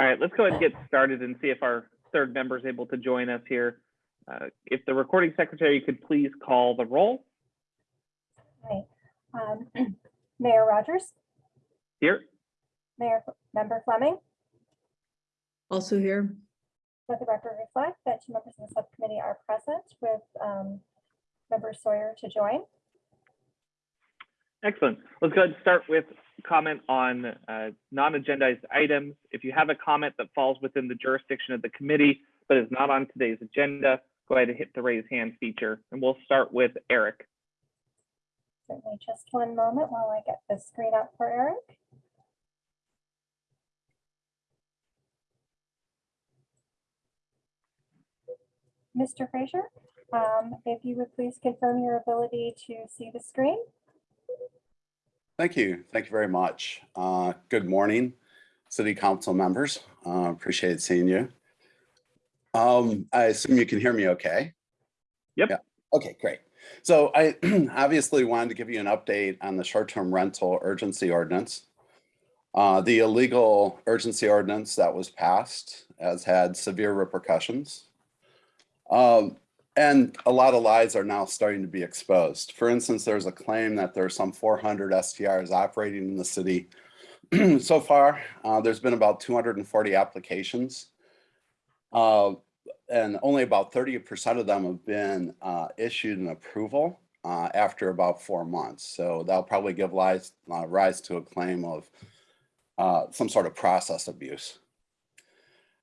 All right, let's go ahead and get started and see if our third member is able to join us here. Uh, If the recording secretary could please call the roll Right. Um, Mayor Rogers, here. Mayor, Member Fleming, Also here. let the record reflect that two members of the subcommittee are present with um, Member Sawyer to join. Excellent. Let's go ahead and start with comment on uh, non-agendized items. If you have a comment that falls within the jurisdiction of the committee but is not on today's agenda, go ahead and hit the raise hand feature. And we'll start with Eric. Certainly just one moment while I get the screen up for Eric. Mr. Frazier, um, if you would please confirm your ability to see the screen. Thank you. Thank you very much. Uh, Good morning, city council members. Uh, Appreciate seeing you. Um, I assume you can hear me okay? Yep. Yeah. Okay, great. So I obviously wanted to give you an update on the short-term rental urgency ordinance. Uh, The illegal urgency ordinance that was passed has had severe repercussions. Um, and a lot of lies are now starting to be exposed. For instance, there's a claim that there's some 400 STRs operating in the city. so far, uh, there's been about 240 applications. Uh, and only about 30% of them have been uh, issued an approval uh, after about four months. So that'll probably give rise, uh, rise to a claim of uh, some sort of process abuse.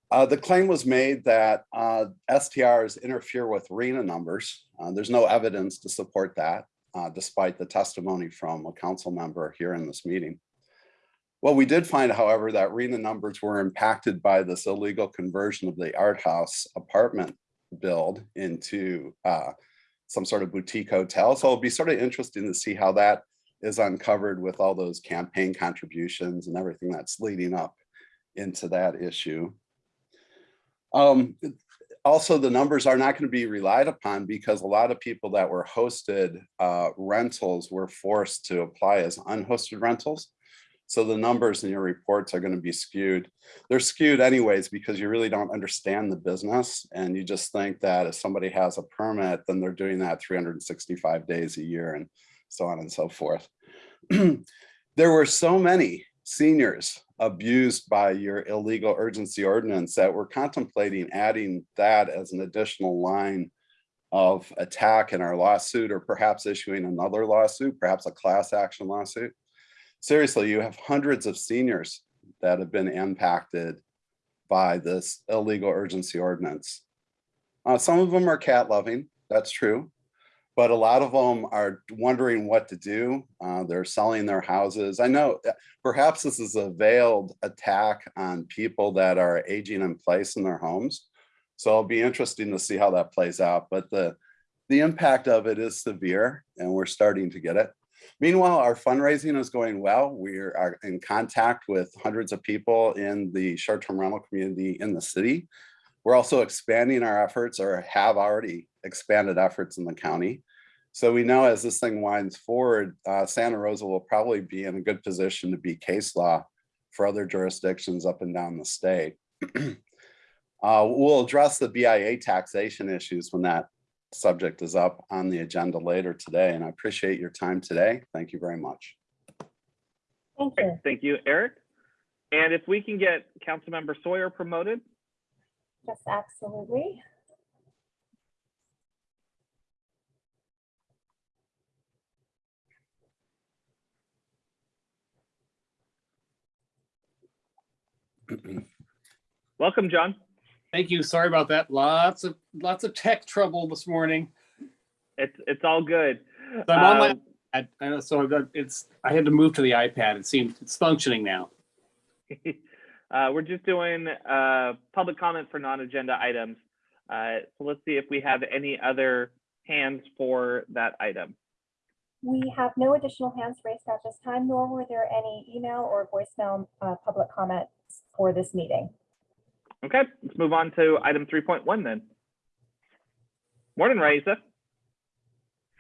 Uh, the claim was made that uh, STRs interfere with RHNA numbers. Uh, there's no evidence to support that, uh, despite the testimony from a council member here in this meeting. Well, we did find, however, that RHNA numbers were impacted by this illegal conversion of the art house apartment build into uh, some sort of boutique hotel. So it'll be sort of interesting to see how that is uncovered with all those campaign contributions and everything that's leading up into that issue. Um, also, the numbers are not going to be relied upon because a lot of people that were hosted uh, rentals were forced to apply as unhosted rentals. So the numbers in your reports are going to be skewed. They're skewed anyways because you really don't understand the business and you just think that if somebody has a permit, then they're doing that 365 days a year and so on and so forth. there were so many seniors abused by your illegal urgency ordinance that we're contemplating adding that as an additional line of attack in our lawsuit or perhaps issuing another lawsuit, perhaps a class action lawsuit. Seriously, you have hundreds of seniors that have been impacted by this illegal urgency ordinance. Uh, some of them are cat loving, that's true but a lot of them are wondering what to do. Uh, they're selling their houses. I know uh, perhaps this is a veiled attack on people that are aging in place in their homes. So it'll be interesting to see how that plays out. But the, the impact of it is severe and we're starting to get it. Meanwhile, our fundraising is going well. We are in contact with hundreds of people in the short-term rental community in the city. We're also expanding our efforts or have already expanded efforts in the county. So we know as this thing winds forward, uh, Santa Rosa will probably be in a good position to be case law for other jurisdictions up and down the state. uh, we'll address the BIA taxation issues when that subject is up on the agenda later today. And I appreciate your time today. Thank you very much. Thank you. Thank you, Eric. And if we can get Councilmember Sawyer promoted, Yes, absolutely. welcome, John. Thank you. Sorry about that. Lots of, lots of tech trouble this morning. It's it's all good. So I'm on my, Um, I I know, so I've got- it's, I had to move to the iPad. It seems it's functioning now. uh, we're just doing uh, public comment for non-agenda items. Uh, so let's see if we have any other hands for that item. We have no additional hands raised at this time, nor were there any email or voicemail uh, public comments for this meeting. Okay, let's move on to item 3.1 then. Morning, Raisa.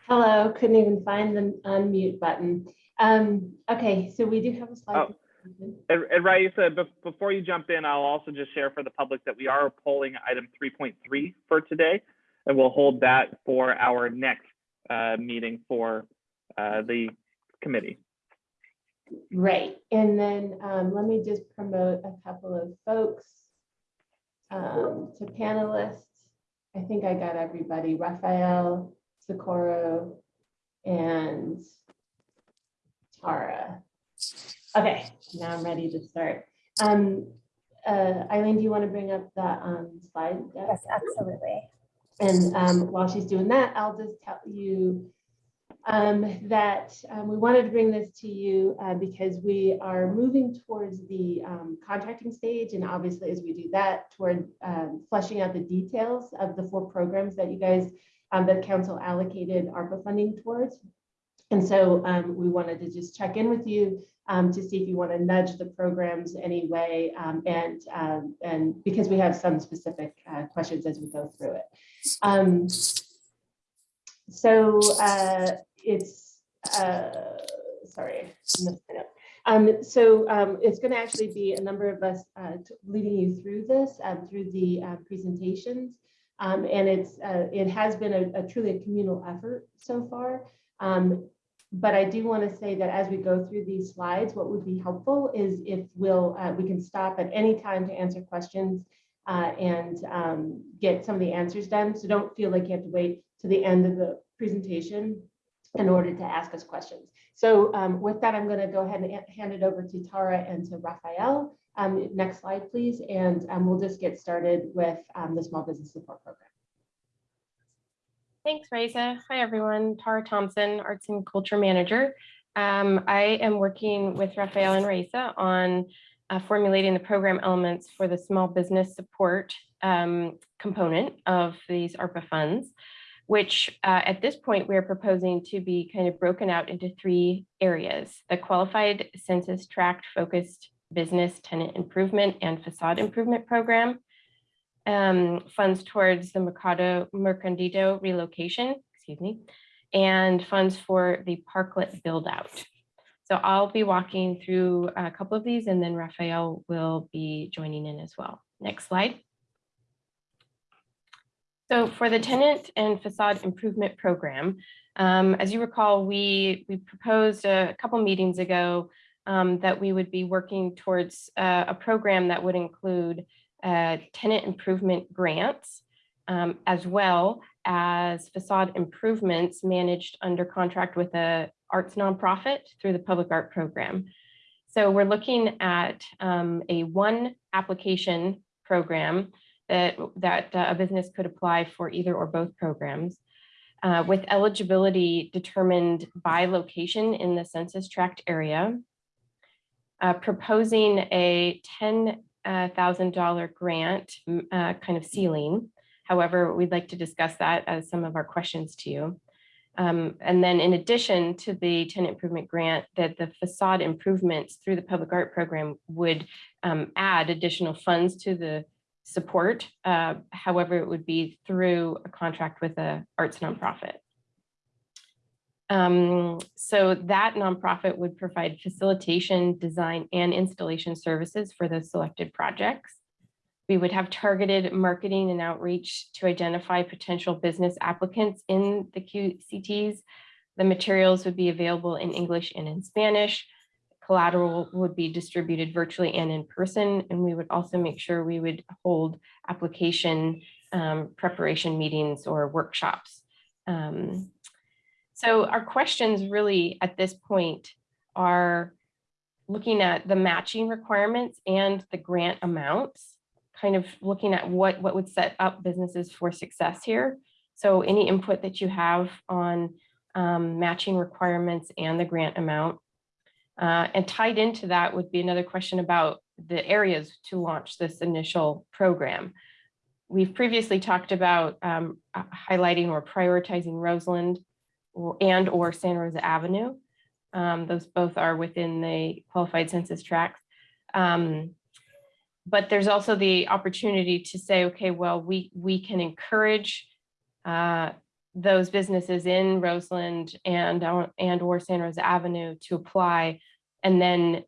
Hello, couldn't even find the unmute button. Um, okay, so we do have a slide. Oh. And and Raisa, before you jump in, I'll also just share for the public that we are polling item 3.3 for today. And we'll hold that for our next uh, meeting for uh, the committee. Right, and then um, let me just promote a couple of folks um, to panelists. I think I got everybody, Raphael, Socorro, and Tara. Okay, now I'm ready to start. Um, uh, Eileen, do you want to bring up the um, slide? deck? Yes, absolutely. And um, while she's doing that, I'll just tell you um, that um, we wanted to bring this to you uh, because we are moving towards the um, contracting stage. And obviously, as we do that, toward um, fleshing out the details of the four programs that you guys, um, that council allocated ARPA funding towards. And so um, we wanted to just check in with you to see if you want to nudge the programs anyway. and, and because we have some specific uh, questions as we go through it. So uh, it's, uh, sorry. Um, so um, it's going to actually be a number of us uh, leading you through this, um, through the uh, presentations. Um, and it's, uh, it has been a, a truly a communal effort so far. Um, but I do want to say that as we go through these slides, what would be helpful is if we'll, uh, we can stop at any time to answer questions uh, and um, get some of the answers done. So don't feel like you have to wait to the end of the presentation in order to ask us questions. So um, with that, I'm going to go ahead and hand it over to Tara and to Raphael. Um, next slide, please. And um, we'll just get started with um, the Small Business Support Program. Thanks, Raisa. Hi, everyone. Tara Thompson, Arts and Culture Manager. Um, I am working with Raphael and Raisa on uh, formulating the program elements for the small business support um, component of these ARPA funds, which uh, at this point, we're proposing to be kind of broken out into three areas. The qualified census tract focused business tenant improvement and facade improvement program, um, funds towards the Mercado Mercadito relocation, excuse me, and funds for the parklet build out. So I'll be walking through a couple of these and then Raphael will be joining in as well. Next slide. So for the tenant and facade improvement program, um, as you recall, we, we proposed a couple meetings ago um, that we would be working towards uh, a program that would include uh, tenant improvement grants, um, as well as facade improvements managed under contract with a arts nonprofit through the public art program. So we're looking at um, a one application program that, that uh, a business could apply for either or both programs. uh, with eligibility determined by location in the census tract area. uh, proposing a ten uh, thousand dollar grant uh, kind of ceiling. However, we'd like to discuss that as some of our questions to you. Um, And then in addition to the tenant improvement grant, that the facade improvements through the public art program would um, add additional funds to the support. uh, However, it would be through a contract with a arts nonprofit. Um, so that nonprofit would provide facilitation, design, and installation services for those selected projects. We would have targeted marketing and outreach to identify potential business applicants in the QCTs. The materials would be available in English and in Spanish. Collateral would be distributed virtually and in person, and we would also make sure we would hold application um, preparation meetings or workshops. Um, so our questions really at this point are looking at the matching requirements and the grant amounts, kind of looking at what, what would set up businesses for success here. So any input that you have on um, matching requirements and the grant amount. Uh, and tied into that would be another question about the areas to launch this initial program. We've previously talked about um, uh, highlighting or prioritizing Roseland or and or Santa Rosa Avenue. Um, those both are within the qualified census tracts. Um, but there's also the opportunity to say, okay, well, we we can encourage uh, those businesses in Roseland and uh, and or San Rosa Avenue to apply, and then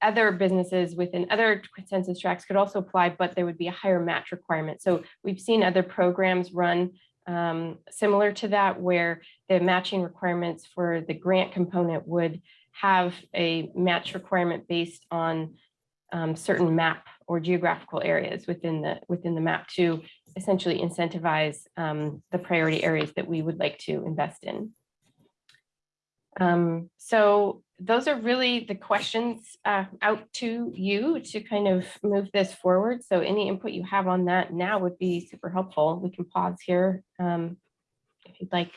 other businesses within other census tracts could also apply, but there would be a higher match requirement. So we've seen other programs run um, similar to that, where the matching requirements for the grant component would have a match requirement based on um, certain map or geographical areas within the, within the map to essentially incentivize um, the priority areas that we would like to invest in. Um, so those are really the questions uh, out to you to kind of move this forward. So any input you have on that now would be super helpful. We can pause here um, if you'd like.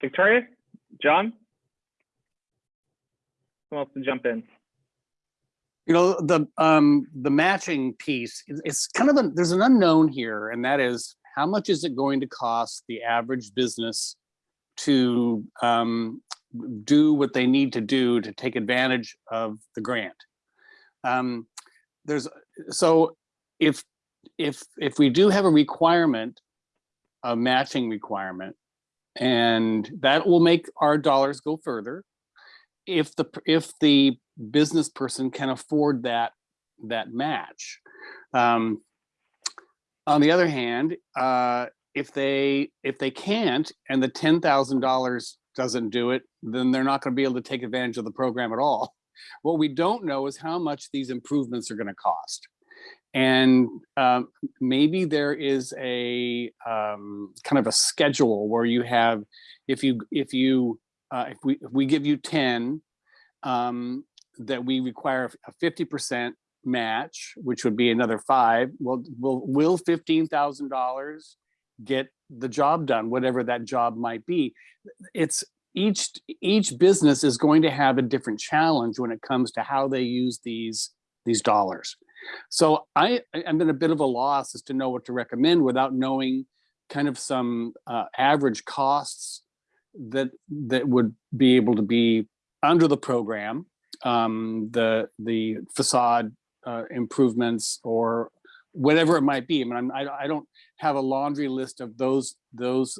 Victoria, John? Who wants to jump in? You know, the, um, the matching piece, it's kind of, a there's an unknown here, and that is, how much is it going to cost the average business to, um, do what they need to do to take advantage of the grant? Um, there's, so if, if, if we do have a requirement, a matching requirement, and that will make our dollars go further. If the, if the business person can afford that, that match. Um, on the other hand, uh, if they, if they can't, and the ten thousand dollars doesn't do it, then they're not gonna be able to take advantage of the program at all. What we don't know is how much these improvements are gonna cost. And um, maybe there is a um, kind of a schedule where you have, if you, if you, uh, if we, if we give you ten, um, that we require a fifty percent match, which would be another five, well, will, will fifteen thousand dollars get the job done, whatever that job might be? It's, each, each business is going to have a different challenge when it comes to how they use these, these dollars. So I, I'm in a bit of a loss as to know what to recommend without knowing kind of some uh, average costs that, that would be able to be under the program, um, the, the facade uh, improvements or whatever it might be. I mean, I'm, I, I don't have a laundry list of those, those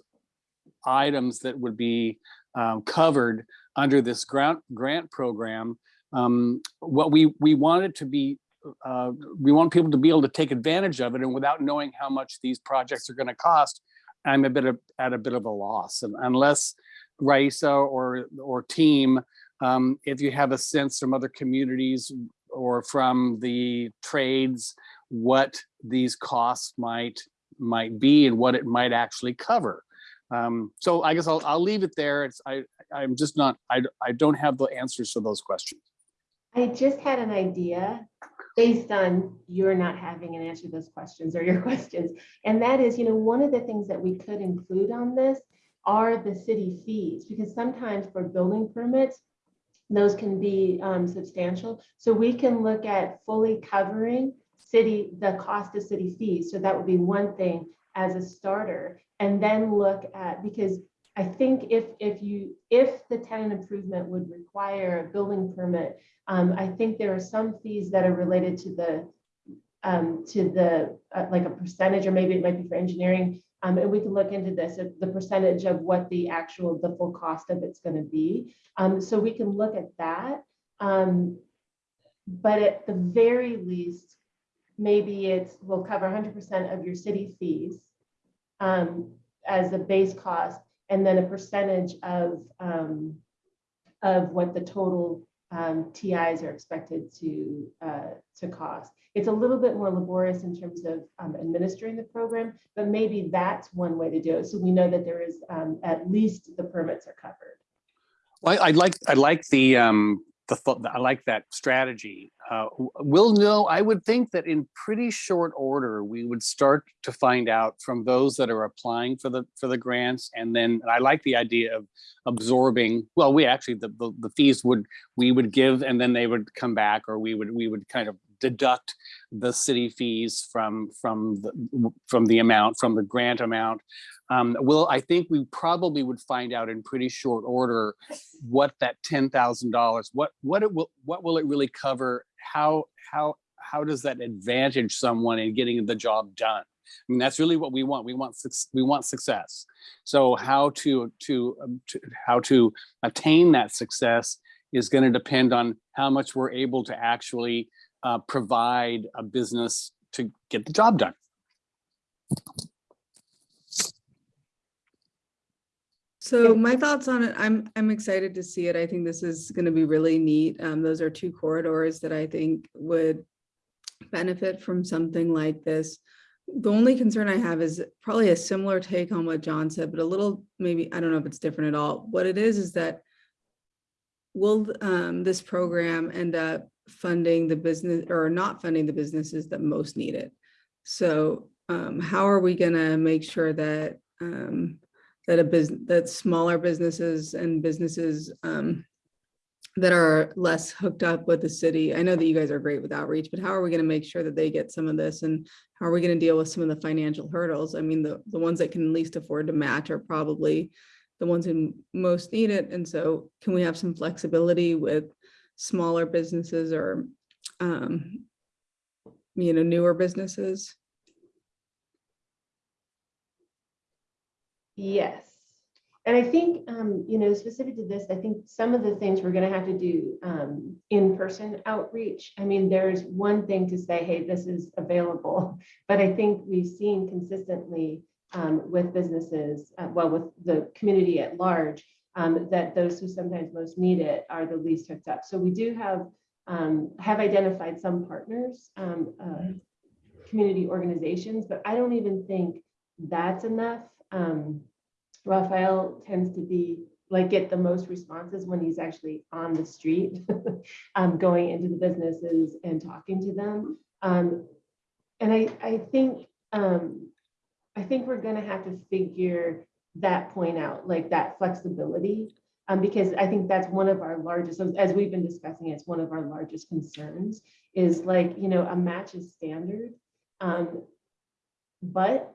items that would be um, covered under this grant, grant program. Um, what we, we want it to be, uh, we want people to be able to take advantage of it and without knowing how much these projects are gonna cost, I'm a bit of, at a bit of a loss. And unless Raisa or, or team, um, if you have a sense from other communities or from the trades, what these costs might, might be and what it might actually cover. Um, so I guess I'll, I'll leave it there. It's, I, I'm just not, I, I don't have the answers to those questions. I just had an idea based on you're not having an answer to those questions or your questions. And that is, you know, one of the things that we could include on this are the city fees, because sometimes for building permits, those can be um, substantial. So we can look at fully covering city, the cost of city fees. So that would be one thing as a starter. And then look at, because I think if, if you, if the tenant improvement would require a building permit, um, I think there are some fees that are related to the, um, to the, uh, like a percentage, or maybe it might be for engineering. Um, and we can look into this, the percentage of what the actual, the full cost of it's gonna be. Um, so we can look at that. Um, but at the very least, maybe it's, will cover hundred percent of your city fees um, as a base cost, and then a percentage of, um, of what the total um, TIs are expected to, uh, to cost. It's a little bit more laborious in terms of um, administering the program, but maybe that's one way to do it. So we know that there is um, at least the permits are covered. Well, I I like, I like the, um, the thought, I like that strategy. Uh, we'll know, I would think that in pretty short order, we would start to find out from those that are applying for the, for the grants. And then and I like the idea of absorbing, well, we actually, the, the, the fees would, we would give and then they would come back or we would, we would kind of deduct the city fees from, from the, from the amount, from the grant amount. Um, well, I think we probably would find out in pretty short order what that ten thousand dollars, what what it will, what will it really cover? How how how does that advantage someone in getting the job done? I mean, that's really what we want. We want we want success. So how to to, um, to how to attain that success is going to depend on how much we're able to actually uh, provide a business to get the job done. So my thoughts on it, I'm, I'm excited to see it. I think this is going to be really neat. Um, those are two corridors that I think would benefit from something like this. The only concern I have is probably a similar take on what John said, but a little, maybe, I don't know if it's different at all. What it is, is that will um, this program end up funding the business or not funding the businesses that most need it? So um, how are we gonna make sure that um, that a business, that smaller businesses and businesses um, that are less hooked up with the city. I know that you guys are great with outreach, but how are we going to make sure that they get some of this? And how are we going to deal with some of the financial hurdles? I mean, the, the ones that can least afford to match are probably the ones who most need it. And so can we have some flexibility with smaller businesses or, um, you know, newer businesses? Yes. And I think, um, you know, specific to this, I think some of the things we're gonna have to do, um, in-person outreach. I mean, there's one thing to say, hey, this is available, but I think we've seen consistently, um, with businesses, uh, well, with the community at large, um, that those who sometimes most need it are the least hooked up. So we do have, um, have identified some partners, um, uh, community organizations, but I don't even think that's enough. Um, Raphael tends to be like get the most responses when he's actually on the street, um, going into the businesses and talking to them. Um, and I, I think, um, I think we're gonna have to figure that point out, like that flexibility. Um, because I think that's one of our largest, as we've been discussing, it's one of our largest concerns is like, you know, a match is standard. Um, but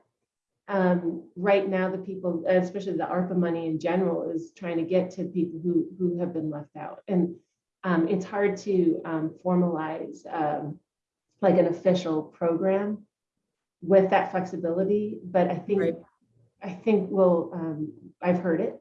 um, right now, the people, especially the ARPA money in general, is trying to get to people who who have been left out, and um, it's hard to um, formalize um, like an official program with that flexibility. But I think Right. I think we'll. Um, I've heard it.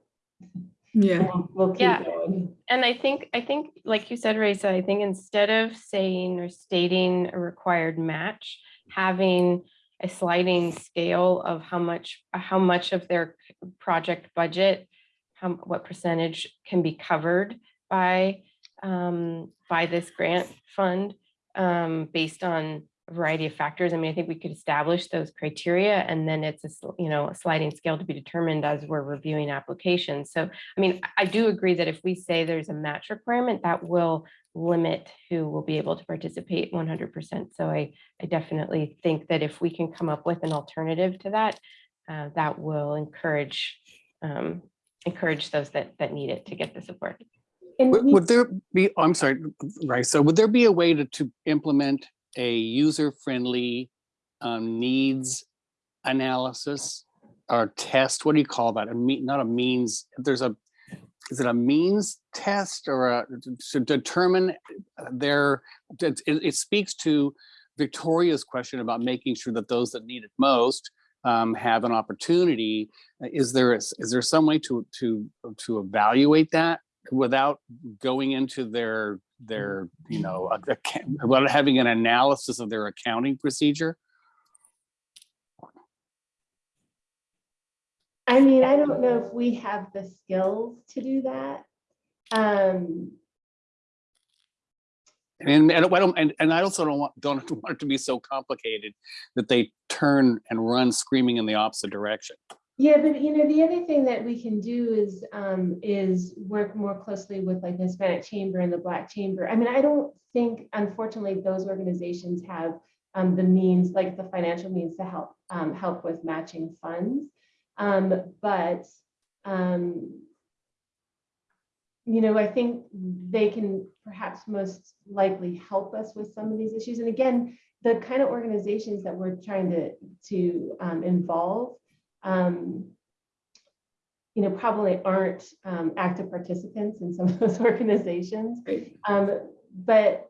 Yeah. We'll, we'll keep Yeah. going. And I think, I think, like you said, Raisa, I think instead of saying or stating a required match, having a sliding scale of how much, how much of their project budget, how, what percentage can be covered by, um, by this grant fund, um, based on variety of factors. I mean, I think we could establish those criteria and then it's a, you know, a sliding scale to be determined as we're reviewing applications. So I mean, I I do agree that if we say there's a match requirement, that will limit who will be able to participate one hundred percent. So I, I definitely think that if we can come up with an alternative to that, uh, that will encourage, um, encourage those that, that need it to get the support. Would would there be, oh, I'm sorry, right, so would there be a way to, to implement a user-friendly um, needs analysis or test? What do you call that? A mean, not a means, there's a, is it a means test or a, to determine their, it, it speaks to Victoria's question about making sure that those that need it most um, have an opportunity. Is there, is there some way to, to, to evaluate that without going into their, their, you know, a- account- without having an analysis of their accounting procedure? I mean, I don't know if we have the skills to do that. Um, And, and I don't, and, and I also don't want, don't want it to be so complicated that they turn and run screaming in the opposite direction. Yeah, but you know, the other thing that we can do is, um, is work more closely with like the Hispanic Chamber and the Black Chamber. I mean, I don't think, unfortunately, those organizations have um, the means, like the financial means to help, um, help with matching funds. Um, but, um, you know, I think they can perhaps most likely help us with some of these issues. And again, the kind of organizations that we're trying to, to um, involve, um, you know, probably aren't um, active participants in some of those organizations. Right. Um, but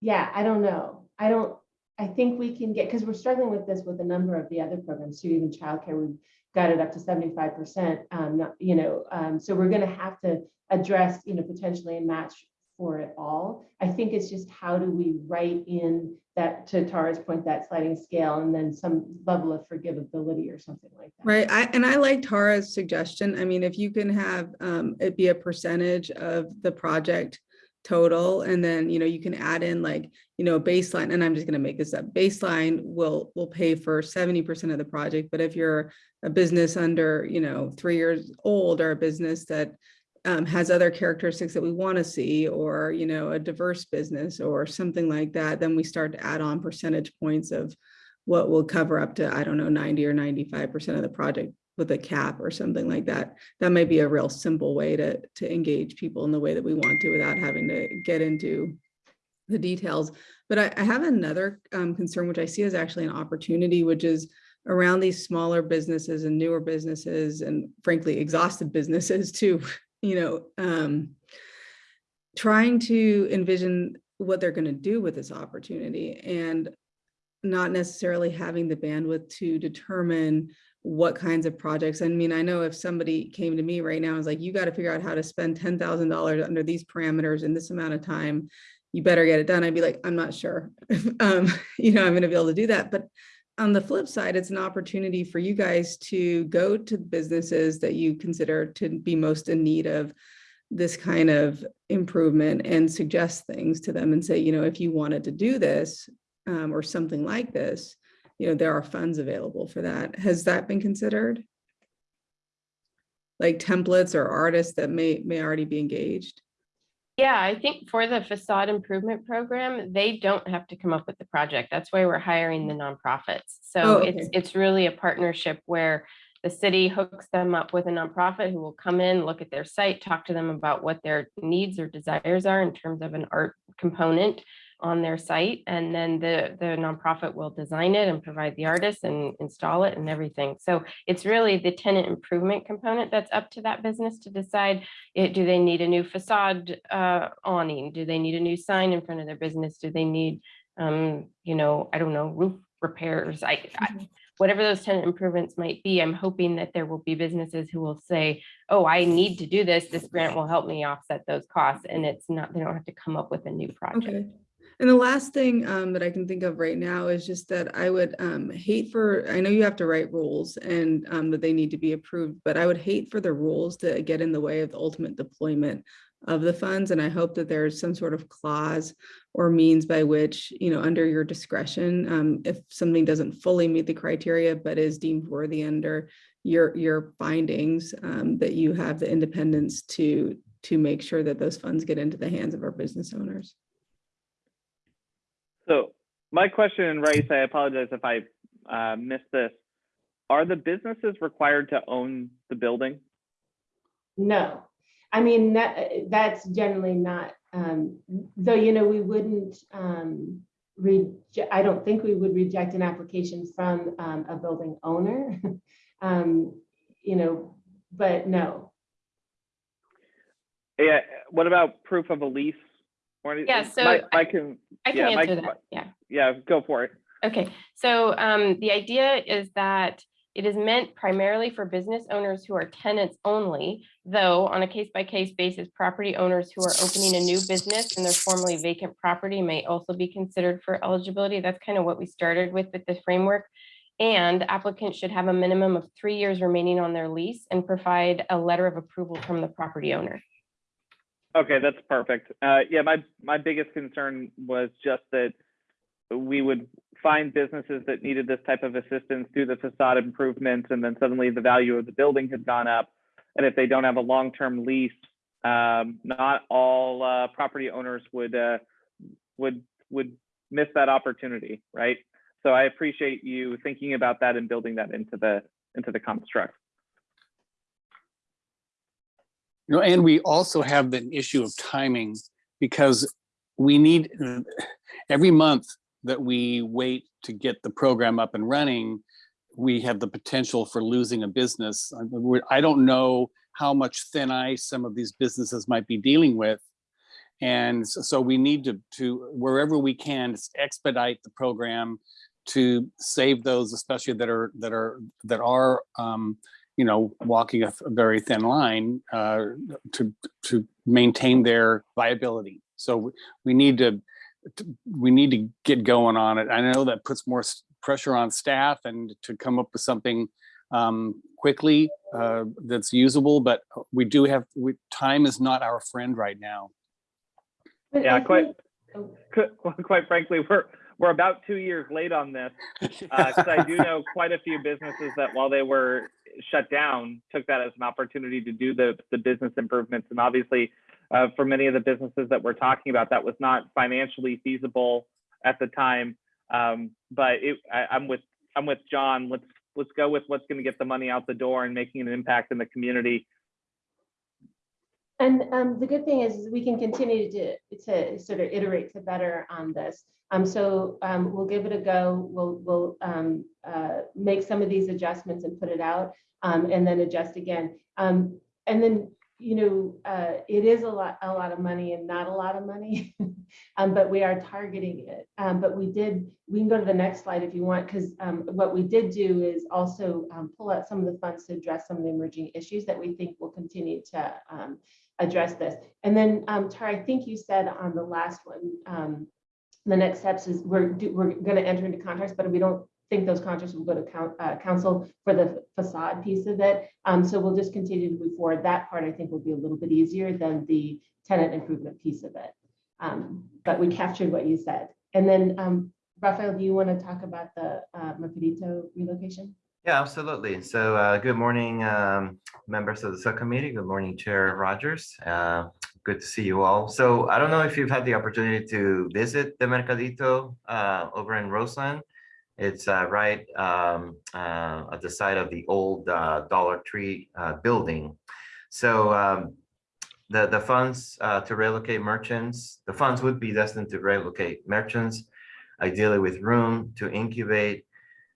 yeah, I don't know. I don't, I think we can get, because we're struggling with this with a number of the other programs too, even childcare. We've, got it up to seventy-five percent, um, not, you know, um, so we're gonna have to address, you know, potentially a match for it all. I think it's just how do we write in that, to Tara's point, that sliding scale and then some level of forgivability or something like that. Right, I, and I like Tara's suggestion. I mean, if you can have, um, it be a percentage of the project total, and then, you know, you can add in like, you know, baseline, and I'm just gonna make this up, baseline will, will pay for seventy percent of the project, but if you're a business under, you know, three years old, or a business that um, has other characteristics that we want to see, or, you know, a diverse business or something like that, then we start to add on percentage points of what will cover up to, I don't know, 90 or 95% of the project with a cap or something like that. That might be a real simple way to, to engage people in the way that we want to without having to get into the details. But I, I have another um, concern, which I see as actually an opportunity, which is around these smaller businesses and newer businesses and frankly exhausted businesses too, you know, um, trying to envision what they're going to do with this opportunity and not necessarily having the bandwidth to determine what kinds of projects. I mean, I know if somebody came to me right now and was like, you got to figure out how to spend ten thousand dollars under these parameters in this amount of time, you better get it done. I'd be like, I'm not sure. um, you know, I'm going to be able to do that. But on the flip side, it's an opportunity for you guys to go to businesses that you consider to be most in need of this kind of improvement and suggest things to them and say, you know, if you wanted to do this um, or something like this, you know, there are funds available for that. Has that been considered? Like templates or artists that may, may already be engaged? Yeah, I think for the facade improvement program, they don't have to come up with the project. That's why we're hiring the mm. nonprofits. So Oh, it's, it's really a partnership where the city hooks them up with a nonprofit who will come in, look at their site, talk to them about what their needs or desires are in terms of an art component on their site. And then the, the nonprofit will design it and provide the artist and install it and everything. So it's really the tenant improvement component that's up to that business to decide it, do they need a new facade uh, awning? Do they need a new sign in front of their business? Do they need, um, you know, I don't know, roof repairs? I, I, whatever those tenant improvements might be, I'm hoping that there will be businesses who will say, oh, I need to do this. This grant will help me offset those costs. And it's not, they don't have to come up with a new project. Okay. And the last thing um, that I can think of right now is just that I would um, hate for, I know you have to write rules and um, that they need to be approved, but I would hate for the rules to get in the way of the ultimate deployment of the funds. And I hope that there's some sort of clause or means by which, you know, under your discretion, um, if something doesn't fully meet the criteria, but is deemed worthy under your, your findings, um, that you have the independence to, to make sure that those funds get into the hands of our business owners. So my question, Rice, I apologize if I uh, missed this. Are the businesses required to own the building? No, I mean, that, that's generally not, um, though, you know, we wouldn't, um, reject, I don't think we would reject an application from, um, a building owner. Um, you know, but no, Yeah, what about proof of a lease? Yeah, so I- can, I can Yeah, Mike- answer that, yeah. yeah, go for it. Okay, so um, the idea is that it is meant primarily for business owners who are tenants only, though on a case-by-case basis, property owners who are opening a new business and their formerly vacant property may also be considered for eligibility. That's kind of what we started with with the framework. And applicants should have a minimum of three years remaining on their lease and provide a letter of approval from the property owner. Okay, that's perfect. Uh, yeah, my, my biggest concern was just that we would find businesses that needed this type of assistance, do the facade improvements, and then suddenly the value of the building had gone up. And if they don't have a long-term lease, um, not all, uh, property owners would, uh, would, would miss that opportunity, right? So I appreciate you thinking about that and building that into the, into the construct. You know, and we also have the issue of timing because we need, every month that we wait to get the program up and running, we have the potential for losing a business. I- don't know how much thin ice some of these businesses might be dealing with. And so we need to, to wherever we can expedite the program to save those, especially that are, that are, that are, um, you know, walking a a very thin line, uh, to, to maintain their viability. So we- we need to, to- we need to get going on it. I know that puts more pressure on staff and to come up with something um, quickly uh, that's usable, but we do have, we, time is not our friend right now. Yeah, quite, think- qu- quite frankly, we're, we're about two years late on this. Because I do know quite a few businesses that while they were shut down, took that as an opportunity to do the, the business improvements. And obviously, uh, for many of the businesses that we're talking about, that was not financially feasible at the time. Um, but it, I, I'm with, I'm with John. Let's, let's go with what's going to get the money out the door and making an impact in the community. And um, the good thing is we can continue to, to sort of iterate to better on this. Um, so um, we'll give it a go. We'll, we'll um, uh, make some of these adjustments and put it out um, and then adjust again. Um, and then, you know, uh, it is a lot, a lot of money and not a lot of money. um, but we are targeting it. But we did, we can go to the next slide if you want, because what we did do is also pull out some of the funds to address some of the emerging issues that we think will continue to address this. And then, um, Tara, I think you said on the last one, um, the next steps is we're, do- we're gonna enter into contracts, but we don't think those contracts will go to coun- uh, council for the facade piece of it. Um, so we'll just continue to move forward. That part, I think, will be a little bit easier than the tenant improvement piece of it. Um, but we captured what you said. And then, um, Rafael, do you want to talk about the, uh, relocation? Yeah, absolutely. So uh, good morning, um, members of the subcommittee. Good morning, Chair Rogers. Uh, Good to see you all. So I don't know if you've had the opportunity to visit the Mercadito uh, over in Roseland. It's uh, right um, uh, at the site of the old uh, Dollar Tree building. So um, the, the funds to relocate merchants, the funds would be destined to relocate merchants, ideally with room to incubate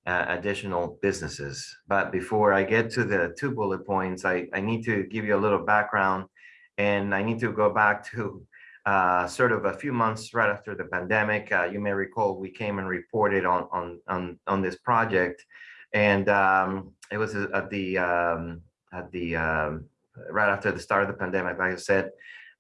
uh, additional businesses. But before I get to the two bullet points, I, I need to give you a little background and I need to go back to uh, sort of a few months right after the pandemic. Uh, you may recall we came and reported on, on, on, on this project. And um, it was at the, um, at the, um, right after the start of the pandemic, like I said,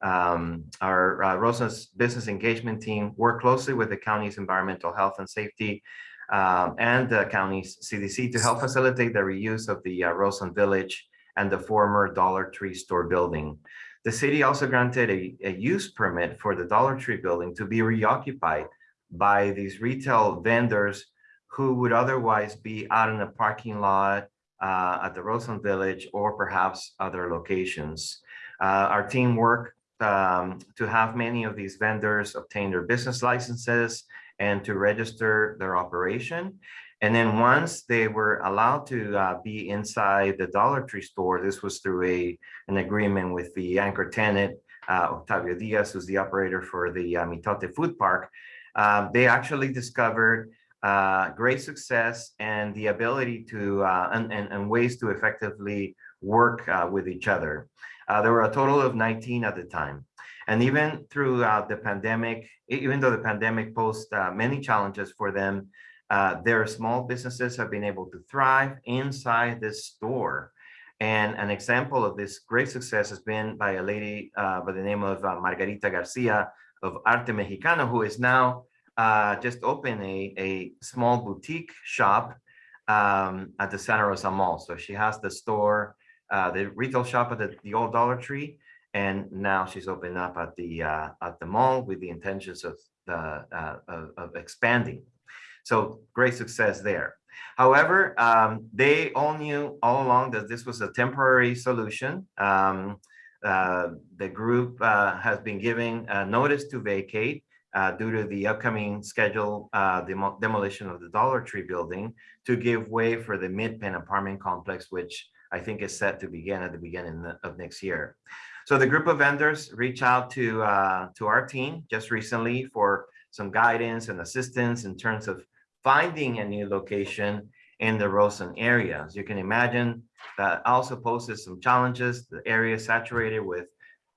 um, our uh, Roseland's business engagement team worked closely with the county's environmental health and safety um, and the county's CDC to help facilitate the reuse of the uh, Roseland Village and the former Dollar Tree store building. The city also granted a, a use permit for the Dollar Tree building to be reoccupied by these retail vendors who would otherwise be out in the parking lot uh, at the Roseland Village or perhaps other locations. Uh, our team worked um, to have many of these vendors obtain their business licenses and to register their operation. And then once they were allowed to uh, be inside the Dollar Tree store, this was through a an agreement with the anchor tenant, uh, Octavio Diaz, who's the operator for the uh, Mitote Food Park. Um, they actually discovered uh, great success and the ability to uh, and, and, and ways to effectively work uh, with each other. Uh, there were a total of 19 at the time. And even throughout the pandemic, even though the pandemic posed uh, many challenges for them, uh, their small businesses have been able to thrive inside this store. And an example of this great success has been by a lady uh, by the name of uh, Margarita Garcia of Arte Mexicano, who is now uh, just opened a, a small boutique shop um, at the Santa Rosa Mall. So she has the store, uh, the retail shop at the, the old Dollar Tree, and now she's opened up at the uh, at the mall with the intentions of the uh, of, of expanding. So great success there. However, um, they all knew all along that this was a temporary solution. Um, uh, the group uh, has been giving a notice to vacate uh, due to the upcoming schedule uh, demo demolition of the Dollar Tree building to give way for the MidPen apartment complex, which I think is set to begin at the beginning of next year. So the group of vendors reached out to uh, to our team just recently for some guidance and assistance in terms of finding a new location in the Roseland area. As you can imagine, that also poses some challenges. The area is saturated with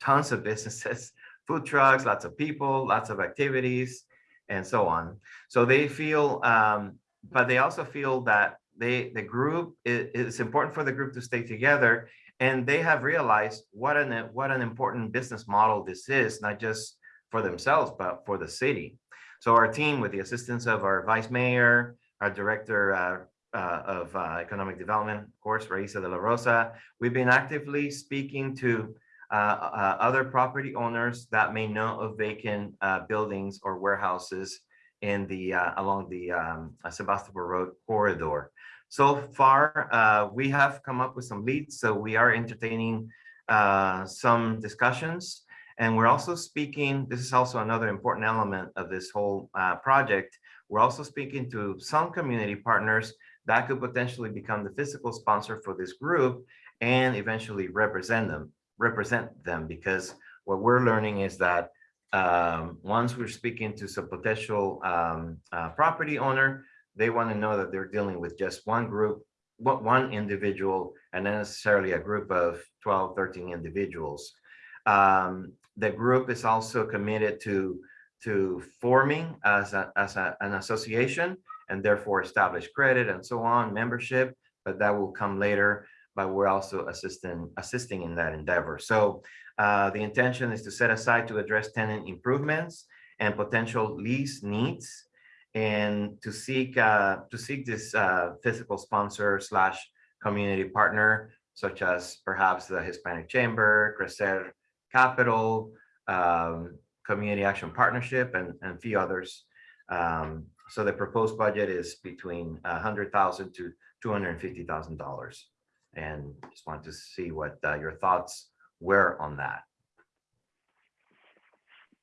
tons of businesses, food trucks, lots of people, lots of activities, and so on. So they feel um, but they also feel that they, the group, it, it's important for the group to stay together. And they have realized what an, what an important business model this is, not just for themselves, but for the city. So our team, with the assistance of our vice mayor, our director uh, uh, of uh, economic development, of course, Raisa de la Rosa, we've been actively speaking to uh, uh, other property owners that may know of vacant uh, buildings or warehouses in the, along the um, Sebastopol Road corridor. So far, uh, we have come up with some leads, so we are entertaining uh, some discussions. And we're also speaking, this is also another important element of this whole uh, project. We're also speaking to some community partners that could potentially become the physical sponsor for this group and eventually represent them, represent them, because what we're learning is that um, once we're speaking to some potential um, uh, property owner, they want to know that they're dealing with just one group, one individual, and not necessarily a group of 12, 13 individuals. Um, the group is also committed to to forming as a, as a, an association and therefore establish credit and so on, membership, but that will come later. But we're also assisting assisting in that endeavor. So uh, the intention is to set aside to address tenant improvements and potential lease needs and to seek uh, to seek this uh, physical sponsor slash community partner, such as perhaps the Hispanic Chamber, Crecer Capital, um, Community Action Partnership, and, and a few others. Um, so the proposed budget is between a hundred thousand to two hundred and fifty thousand dollars. And just wanted to see what uh, your thoughts were on that.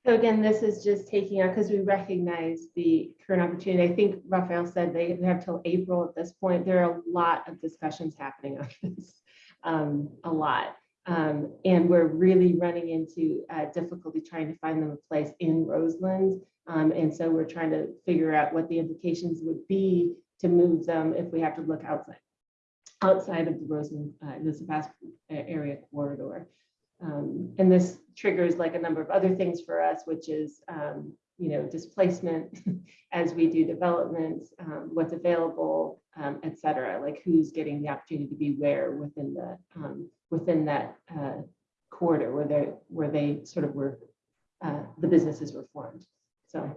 So again, this is just taking out, because we recognize the current opportunity. I think Raphael said they have till April at this point. There are a lot of discussions happening on this, um, a lot. Um, and we're really running into uh, difficulty trying to find them a place in Roseland. Um, and so we're trying to figure out what the implications would be to move them if we have to look outside, outside of the Roseland, uh, the Sebastopol area corridor. Um, and this triggers like a number of other things for us, which is, um, you know, displacement as we do development, um, what's available, um, et cetera, like who's getting the opportunity to be where within the, um, within that uh, corridor where they, where they sort of were, uh, the businesses were formed. So,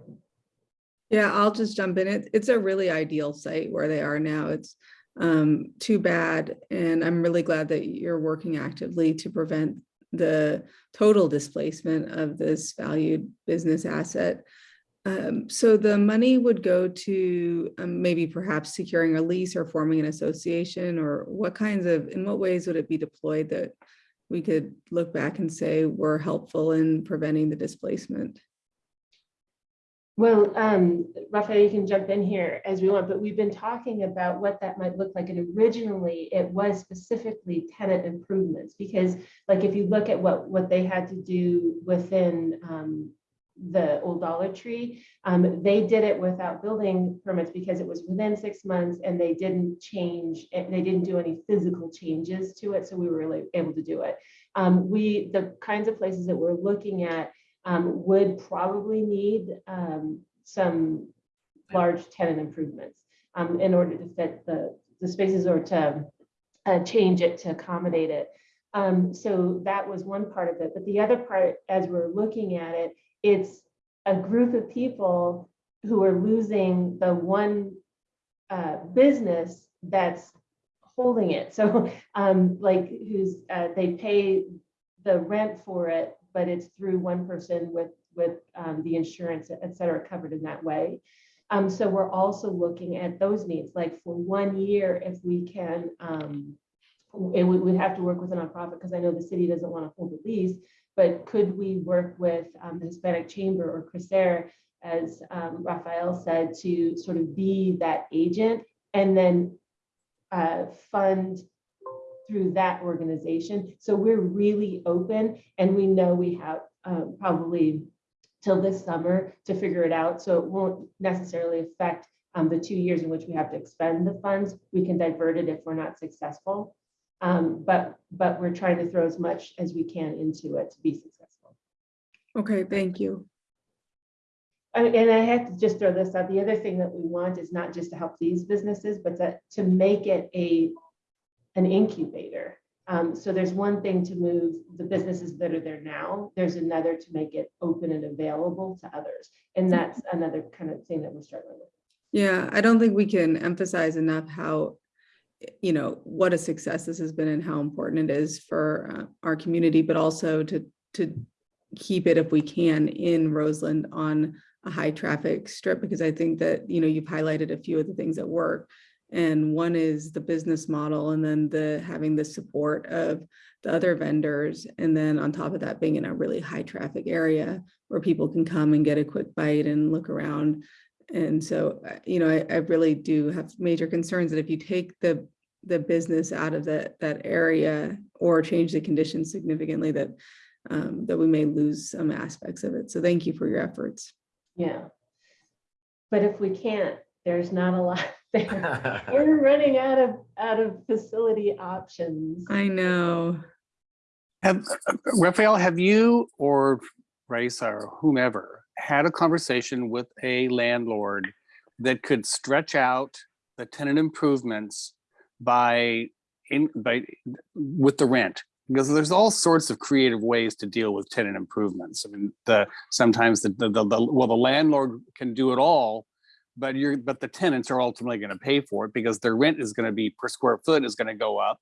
Yeah, I'll just jump in. It, it's a really ideal site where they are now. It's um, too bad. And I'm really glad that you're working actively to prevent the total displacement of this valued business asset. Um, so the money would go to um, maybe perhaps securing a lease or forming an association or what kinds of, in what ways would it be deployed that we could look back and say were helpful in preventing the displacement? Well, um, Raphael, you can jump in here as we want, but we've been talking about what that might look like. And originally it was specifically tenant improvements because like if you look at what, what they had to do within um, the old Dollar Tree, um, they did it without building permits because it was within six months and they didn't change, they didn't do any physical changes to it. So we were really able to do it. Um, we, the kinds of places that we're looking at um, would probably need um, some large tenant improvements um, in order to fit the, the spaces or to uh, change it to accommodate it. Um, so that was one part of it. But the other part, as we're looking at it, it's a group of people who are losing the one uh, business that's holding it. So um, like who's, uh, they pay the rent for it, but it's through one person with, with um, the insurance, et cetera, covered in that way. Um, so we're also looking at those needs, like for one year, if we can, um, we would have to work with a nonprofit because I know the city doesn't want to hold the lease, but could we work with um, the Hispanic Chamber or Crecer, as um, Raphael said, to sort of be that agent and then uh, fund through that organization. So we're really open and we know we have um, probably till this summer to figure it out. So it won't necessarily affect um, the two years in which we have to expend the funds. We can divert it if we're not successful. Um, but, but we're trying to throw as much as we can into it to be successful. Okay, thank you. I- And I have to just throw this out. The other thing that we want is not just to help these businesses, but to, to make it a, an incubator. Um, so there's one thing to move the businesses that are there now. There's another to make it open and available to others. And that's another kind of thing that we're struggling with. Yeah, I don't think we can emphasize enough how, you know, what a success this has been and how important it is for uh, our community, but also to, to keep it if we can in Roseland on a high traffic strip, because I think that, you know, you've highlighted a few of the things that work. And one is the business model and then the, having the support of the other vendors. And then on top of that, being in a really high traffic area where people can come and get a quick bite and look around. And so, uh, you know, I, I really do have major concerns that if you take the, the business out of that, that area or change the conditions significantly, that, um, that we may lose some aspects of it. So thank you for your efforts. Yeah. But if we can't, there's not a lot there. We're running out of, out of facility options. I know. Have, Raphael, have you or Raisa or whomever had a conversation with a landlord that could stretch out the tenant improvements by in by with the rent? Because there's all sorts of creative ways to deal with tenant improvements. I mean, the sometimes the, the, the, the well, the landlord can do it all, but you're but the tenants are ultimately going to pay for it because their rent is going to be per square foot is going to go up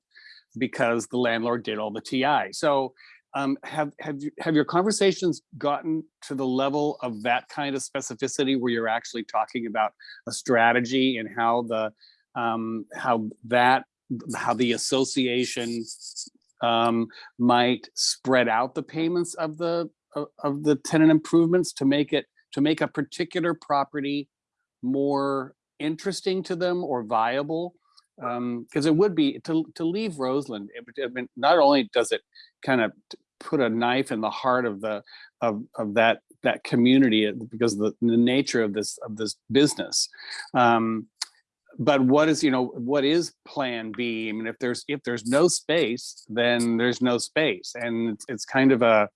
because the landlord did all the TI. So um, have have you have your conversations gotten to the level of that kind of specificity where you're actually talking about a strategy and how the um, how that how the association um, might spread out the payments of the of, of the tenant improvements to make it to make a particular property more interesting to them or viable because it would be to to leave Roseland. It, I mean, not only does it kind of put a knife in the heart of the of of that that community uh, because the, the nature of this of this business. Um, but what is you know what is Plan B? I mean, if there's if there's no space, then there's no space, and it's, it's kind of a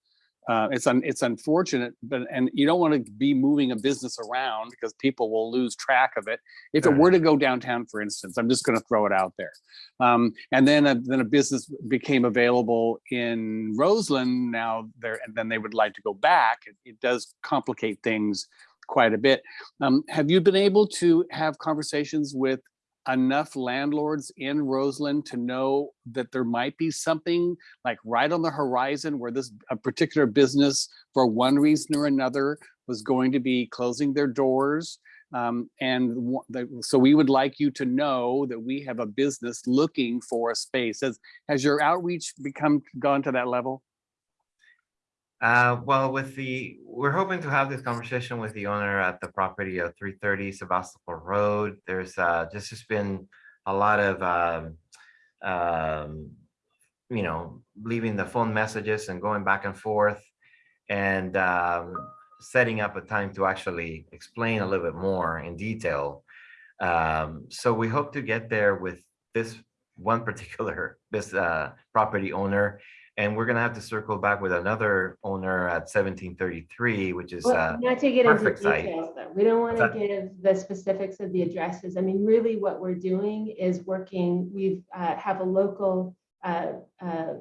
uh, it's un, it's unfortunate, but and you don't want to be moving a business around because people will lose track of it. If it were to go downtown, for instance, I'm just going to throw it out there, um, and then a, then a business became available in Roseland. Now there, and then they would like to go back. It, it does complicate things quite a bit. Um, have you been able to have conversations with enough landlords in Roseland to know that there might be something like right on the horizon where this a particular business for one reason or another was going to be closing their doors um, and the- so we would like you to know that we have a business looking for a space. Has has your outreach become gone to that level Uh, well, with the, we're hoping to have this conversation with the owner at the property of three thirty Sebastopol Road. There's, uh, just has been a lot of, um, um, you know, leaving the phone messages and going back and forth and, um, setting up a time to actually explain a little bit more in detail. Um, so we hope to get there with this one particular, this, uh, property owner. And we're gonna have to circle back with another owner at seventeen thirty-three, which is, Well, uh, Not to get into perfect site. details, though. We don't want to give the specifics of the addresses. I mean, really what we're doing is working, we've, uh, have a local, uh, uh,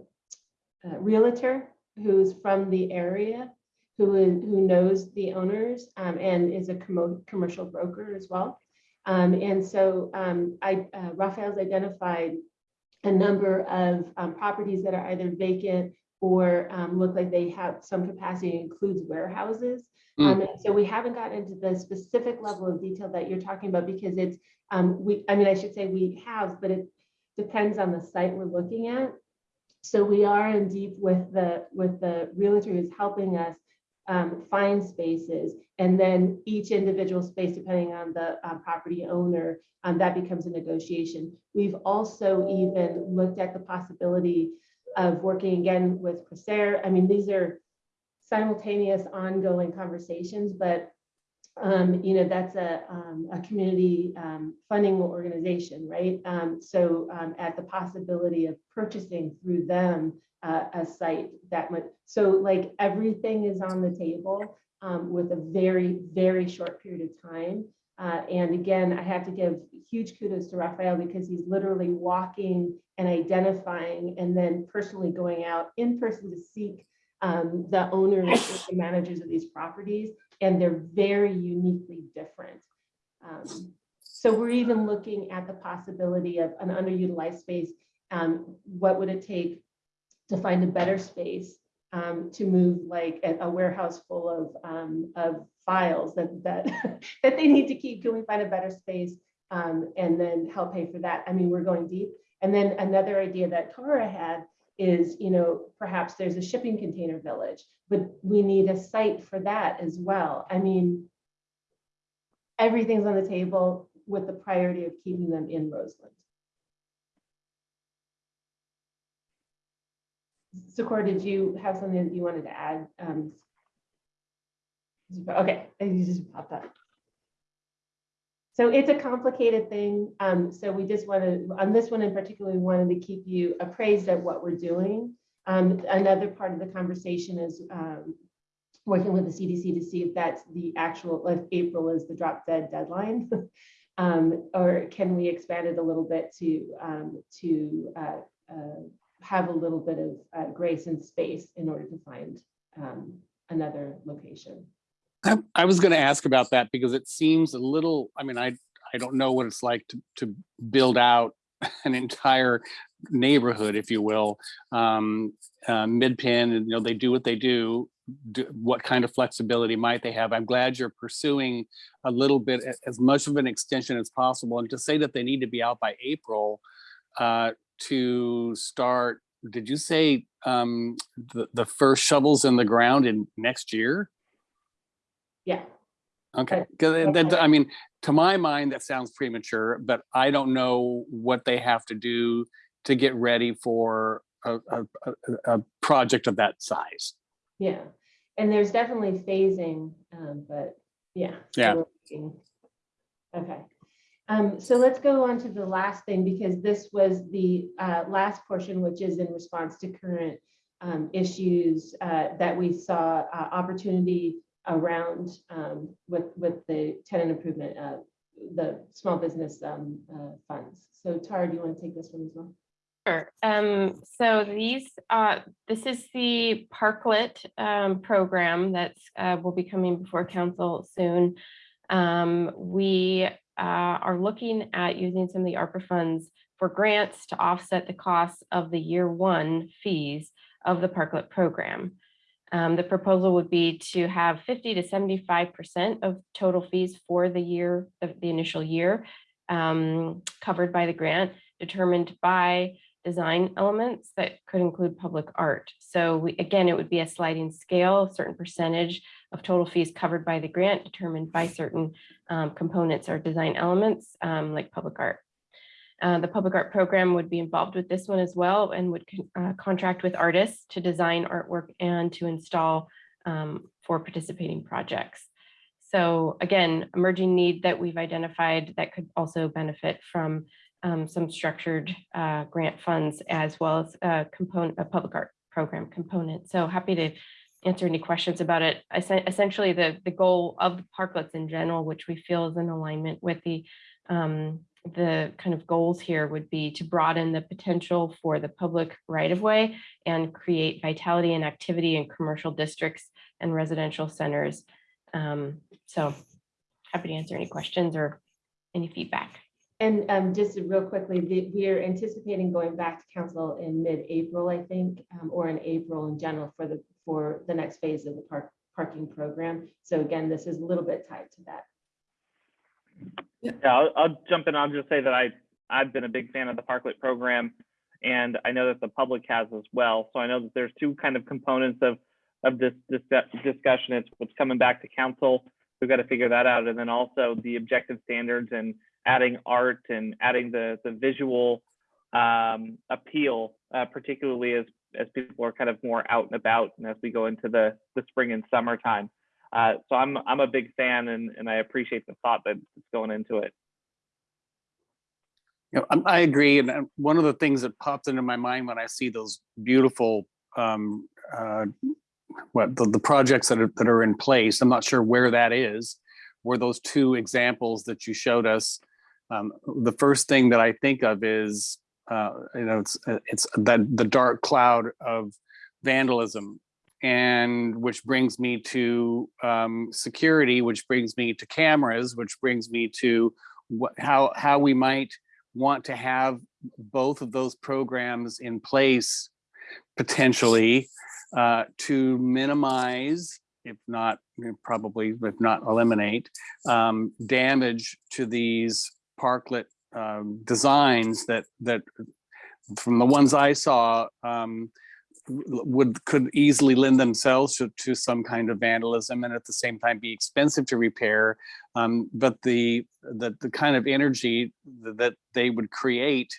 uh, realtor who's from the area, who is, who knows the owners, um, and is a commo- commercial broker as well. Um, and so, um, I, uh, Raphael's identified a number of, um, properties that are either vacant or, um, look like they have some capacity, includes warehouses. Mm. Um, so we haven't gotten into the specific level of detail that you're talking about because it's, um, we, I mean, I should say we have, but it depends on the site we're looking at. So we are in deep with the, with the realtor who's helping us um, find spaces. And then each individual space, depending on the uh, property owner, um, that becomes a negotiation. We've also even looked at the possibility of working again with Crecer. I mean, these are simultaneous ongoing conversations, but um, you know, that's a, um, a community, um, funding organization, right? Um, so, at the possibility of purchasing through them, uh, a site that much, so like everything is on the table. um, with a very, very short period of time. Uh, and again, I have to give huge kudos to Raphael because he's literally walking and identifying and then personally going out in person to seek um, the owners, the managers of these properties, and they're very uniquely different. Um, so we're even looking at the possibility of an underutilized space. Um, what would it take to find a better space um, to move like a, a warehouse full of, um, of files that, that, that they need to keep? Can we find a better space? Um, and then help pay for that? I mean, we're going deep. And then another idea that Tara had is, you know, perhaps there's a shipping container village, but we need a site for that as well. I mean, everything's on the table with the priority of keeping them in Roseland. Secor, did you have something that you wanted to add? Um, Okay, you just popped up. So it's a complicated thing. Um, so we just wanted, on this one in particular, we wanted to keep you appraised of what we're doing. Um, another part of the conversation is um, working with the CDC to see if that's the actual, if April is the drop dead deadline. um, or can we expand it a little bit to, um, to uh, uh, have a little bit of uh, grace and space in order to find um, another location. I, I was going to ask about that because it seems a little, I mean, I, I don't know what it's like to, to build out an entire neighborhood, if you will. Um, uh, MidPen, and, you know, they do what they do. do. What kind of flexibility might they have? I'm glad you're pursuing a little bit, as much of an extension as possible. And to say that they need to be out by April uh, to start, did you say um, the, the first shovels in the ground in next year? Yeah, Okay, because that, I mean, to my mind, that sounds premature, but I don't know what they have to do to get ready for a, a, a, a project of that size. yeah. And there's definitely phasing, um, but yeah. Yeah. Okay. Um, so let's go on to the last thing because this was the uh, last portion, which is in response to current um, issues uh, that we saw uh, opportunity around um, with with the tenant improvement, uh, the small business um, uh, funds. So Tara, do you want to take this one as well? Sure. Um, so these, uh, this is the Parklet, um, program that's, uh, will be coming before council soon. Um, we, uh, are looking at using some of the ARPA funds for grants to offset the costs of the year one fees of the Parklet program. Um, the proposal would be to have fifty to seventy-five percent of total fees for the year, the, the initial year, um, covered by the grant, determined by design elements that could include public art. So we, again, it would be a sliding scale, a certain percentage of total fees covered by the grant determined by certain um, components or design elements um, like public art. Uh, the public art program would be involved with this one as well and would uh, contract with artists to design artwork and to install um, for participating projects. So again, emerging need that we've identified that could also benefit from um, some structured uh, grant funds as well as a component, a public art program component. So happy to answer any questions about it. Essen- Essentially, the, the goal of the parklets in general, which we feel is in alignment with the, um, the kind of goals here would be to broaden the potential for the public right of way and create vitality and activity in commercial districts and residential centers. Um, So happy to answer any questions or any feedback. And um, just real quickly, we are anticipating going back to council in mid-April, I think, um, or in April in general for the, for the next phase of the park, parking program. So again, this is a little bit tied to that. Yeah, I'll, I'll jump in. I'll just say that I, I've been a big fan of the Parklet program and I know that the public has as well. So I know that there's two kind of components of, of this, this discussion. It's what's coming back to council. We've got to figure that out. And then also the objective standards and adding art and adding the, the visual um, appeal, uh, particularly as, as people are kind of more out and about and as we go into the, the spring and summertime. Uh, so I'm I'm a big fan and, and I appreciate the thought that's going into it. You know, I'm- agree. And one of the things that pops into my mind when I see those beautiful um, uh, what, the, the projects that are, that are in place, I'm not sure where that is, were those two examples that you showed us. Um, the first thing that I think of is, uh, you know, it's, uh, it's that the dark cloud of vandalism. And which brings me to um, security, which brings me to cameras, which brings me to what, how, how we might want to have both of those programs in place potentially uh, to minimize, if not probably, if not eliminate, um, damage to these parklet um, designs that that from the ones I saw um, would could easily lend themselves to, to some kind of vandalism and at the same time be expensive to repair. Um, but the, the the kind of energy th- that they would create,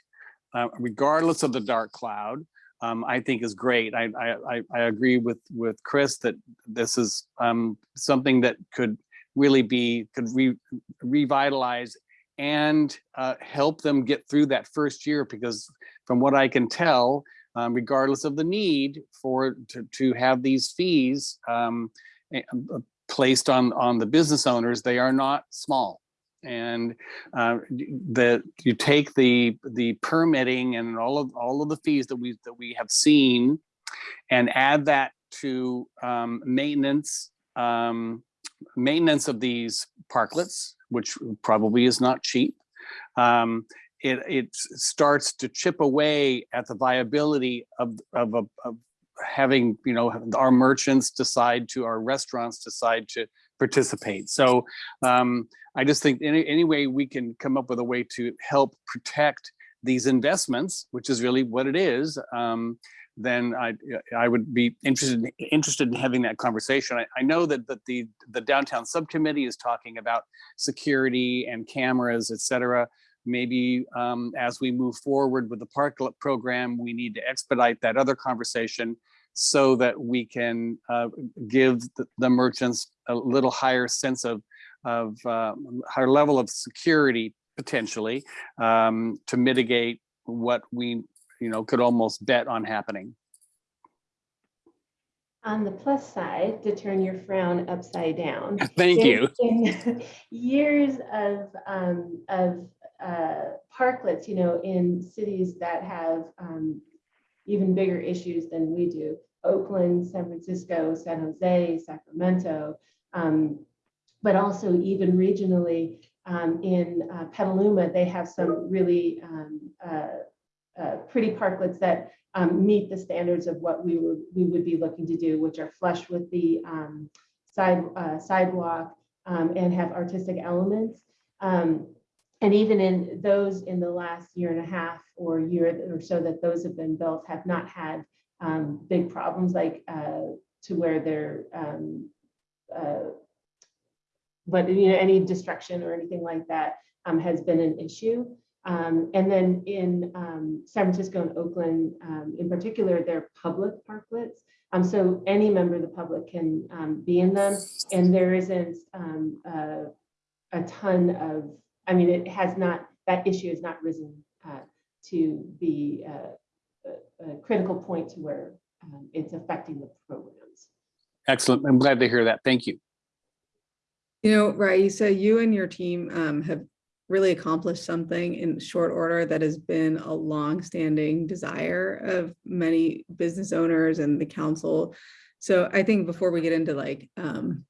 uh, regardless of the dark cloud, um, I think is great. I, I, I, I agree with, with Chris that this is um, something that could really be, could re, revitalize and uh, help them get through that first year because from what I can tell, um, regardless of the need for to, to have these fees um, eh, uh, placed on on the business owners, they are not small. And uh, the you take the the permitting and all of all of the fees that we that we have seen, and add that to um, maintenance um, maintenance of these parklets, which probably is not cheap. Um, it, it starts to chip away at the viability of, of, of, of having, you know, our merchants decide to, our restaurants decide to participate. So um, I just think any, any way we can come up with a way to help protect these investments, which is really what it is, um, then I I would be interested interested in having that conversation. I, I know that that the the downtown subcommittee is talking about security and cameras, et cetera. Maybe um, as we move forward with the parklet program, we need to expedite that other conversation so that we can uh, give the, the merchants a little higher sense of of uh, higher level of security potentially um, to mitigate what we you know could almost bet on happening. On the plus side, to turn your frown upside down. Thank you. in- in Years of, um, of, uh, parklets, you know, in cities that have, um, even bigger issues than we do. Oakland, San Francisco, San Jose, Sacramento. Um, but also even regionally, um, in uh, Petaluma, they have some really, um, uh, uh, pretty parklets that um, meet the standards of what we would, we would be looking to do, which are flush with the um, side, uh, sidewalk um, and have artistic elements. Um, and even in those in the last year and a half or year or so that those have been built have not had um, big problems like uh, to where they're um, uh, but you know any destruction or anything like that has been an issue. Um, and then in um, San Francisco and Oakland, um, in particular, they're public parklets. Um, so any member of the public can um, be in them, and there isn't um, uh, a ton of. I mean, it has not. That issue has not risen uh, to be a, a, a critical point to where um, it's affecting the programs. Excellent. I'm glad to hear that. Thank you. You know, Raisa, you and your team um, have really accomplished something in short order that has been a long-standing desire of many business owners and the council. So I think before we get into like, um,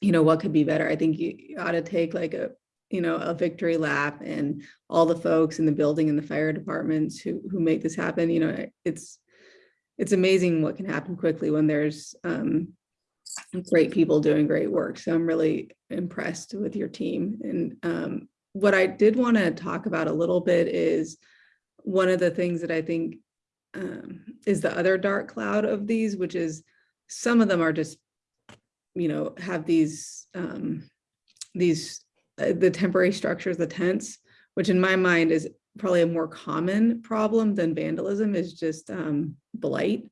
you know, what could be better, I think you ought to take like a, you know, a victory lap and all the folks in the building and the fire departments who who make this happen. You know, it's it's amazing what can happen quickly when there's um, great people doing great work. So I'm really impressed with your team. And um, what I did want to talk about a little bit is one of the things that I think um, is the other dark cloud of these, which is some of them are just, you know, have these um, these uh, the temporary structures, the tents, which in my mind is probably a more common problem than vandalism is just um, blight.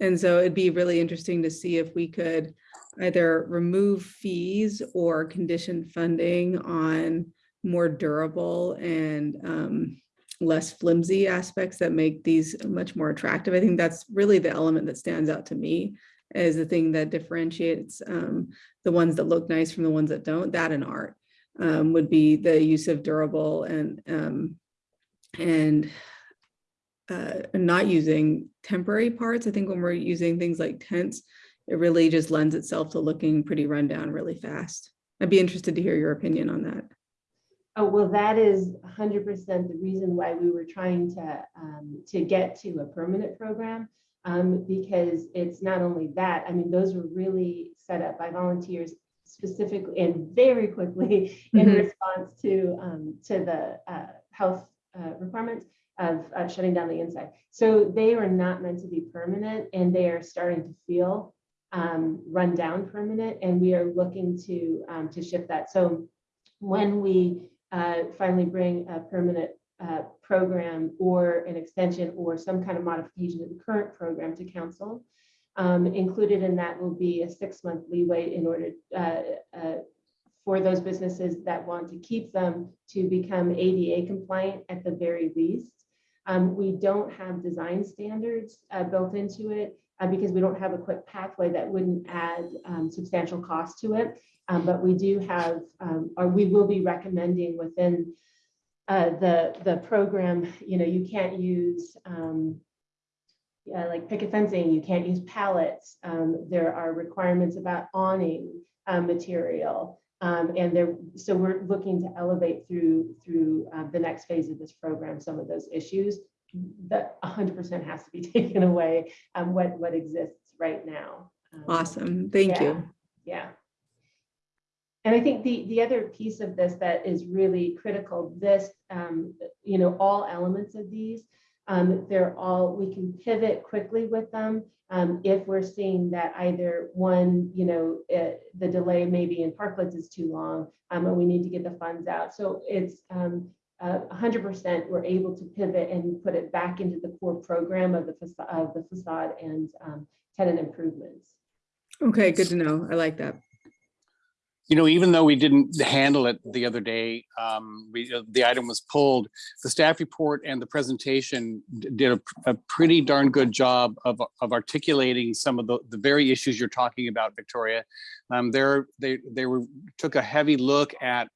And so it'd be really interesting to see if we could either remove fees or condition funding on more durable and um, less flimsy aspects that make these much more attractive. I think that's really the element that stands out to me as the thing that differentiates um, the ones that look nice from the ones that don't, that and art um, would be the use of durable and um, and uh, not using temporary parts. I think when we're using things like tents, it really just lends itself to looking pretty rundown really fast. I'd be interested to hear your opinion on that. Oh, well, that is hundred percent the reason why we were trying to, um, to get to a permanent program. Um, because it's not only that, I mean, those were really set up by volunteers specifically and very quickly in Mhm. response to, um, to the, uh, health, uh, requirements of, of shutting down the inside. So they are not meant to be permanent and they are starting to feel, um, run down permanent and we are looking to, um, to shift that. So when we uh, finally bring a permanent uh, program or an extension or some kind of modification to the current program to council. Um, Included in that will be a six-month leeway in order uh, uh, for those businesses that want to keep them to become ADA compliant at the very least. Um, We don't have design standards uh, built into it uh, because we don't have a quick pathway that wouldn't add um, substantial cost to it. Um, but we do have, um, or we will be recommending within uh, the, the program, you know, you can't use um, yeah, like picket fencing, you can't use pallets. Um, there are requirements about awning uh, material. Um, and there, so we're looking to elevate through, through uh, the next phase of this program, some of those issues that hundred percent has to be taken away, um, what, what exists right now. Um, Awesome, thank yeah, you. Yeah. And I think the, the other piece of this that is really critical, this, um, you know, all elements of these, um, they're all, we can pivot quickly with them. Um, if we're seeing that either one, you know, eh, the delay maybe in parklets is too long, um, and we need to get the funds out. So it's, um, uh, hundred percent, we're able to pivot and put it back into the core program of the facade, of the facade and, um, tenant improvements. Okay, good to know. I like that. You know, even though we didn't handle it the other day, um, we, uh, the item was pulled, the staff report and the presentation did a, a pretty darn good job of, of articulating some of the, the very issues you're talking about, Victoria. Um, there, they, they were, took a heavy look at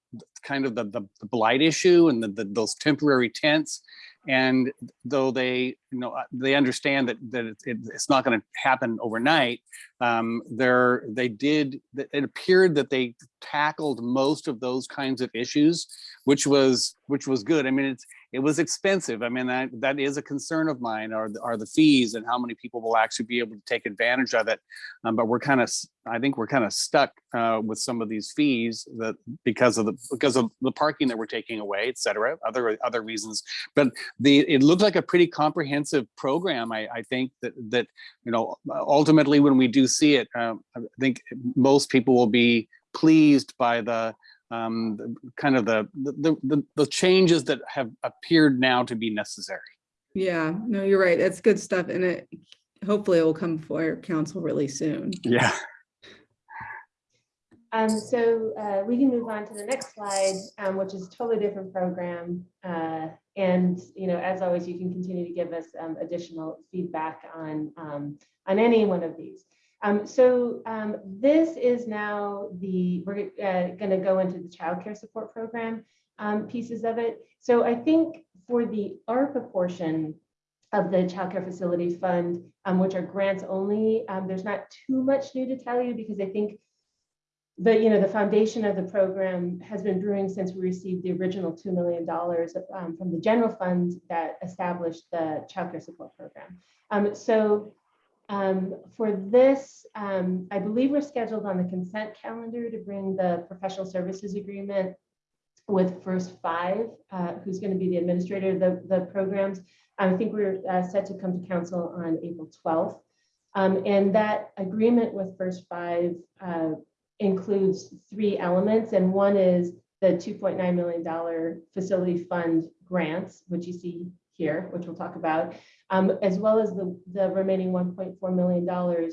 kind of the, the the blight issue and the, the, those temporary tents. And though they, you know, uh, they understand that, that it- it- it's not going to happen overnight, um, there, they did, it appeared that they tackled most of those kinds of issues, which was, which was good. I mean, it's, it was expensive. I mean, that, that is a concern of mine are, the- are the fees and how many people will actually be able to take advantage of it. Um, but we're kind of, I think we're kind of stuck, uh, with some of these fees that, because of the, because of the parking that we're taking away, et cetera, other, other reasons. But the, it looked like a pretty comprehensive program. I, I think that, that, you know, ultimately when we do see it, um, I think most people will be pleased by the, um, the- kind of the, the, the, the changes that have appeared now to be necessary. Yeah, no, you're right. That's good stuff. And it, hopefully it will come for council really soon. Yeah. Um, so, uh, we can move on to the next slide, um, which is a totally different program. Uh, and, you know, as always, you can continue to give us, um, additional feedback on, um, on any one of these. Um, so, um, this is now the, we're, uh, gonna go into the childcare support program, um, pieces of it. So I think for the ARPA portion of the childcare facility fund, um, which are grants only, there's not too much new to tell you because I think the, you know, the foundation of the program has been brewing since we received the original $2 million um, from the general fund that established the childcare support program. Um, so um, for this, um, I believe we're scheduled on the consent calendar to bring the professional services agreement with First Five, uh, who's going to be the administrator of the, the programs. I think we're uh, set to come to council on April 12th. Um, and that agreement with First Five uh, includes three elements, and one is the $2.9 million facility fund grants, which you see here, which we'll talk about, um, as well as the, the remaining $1.4 million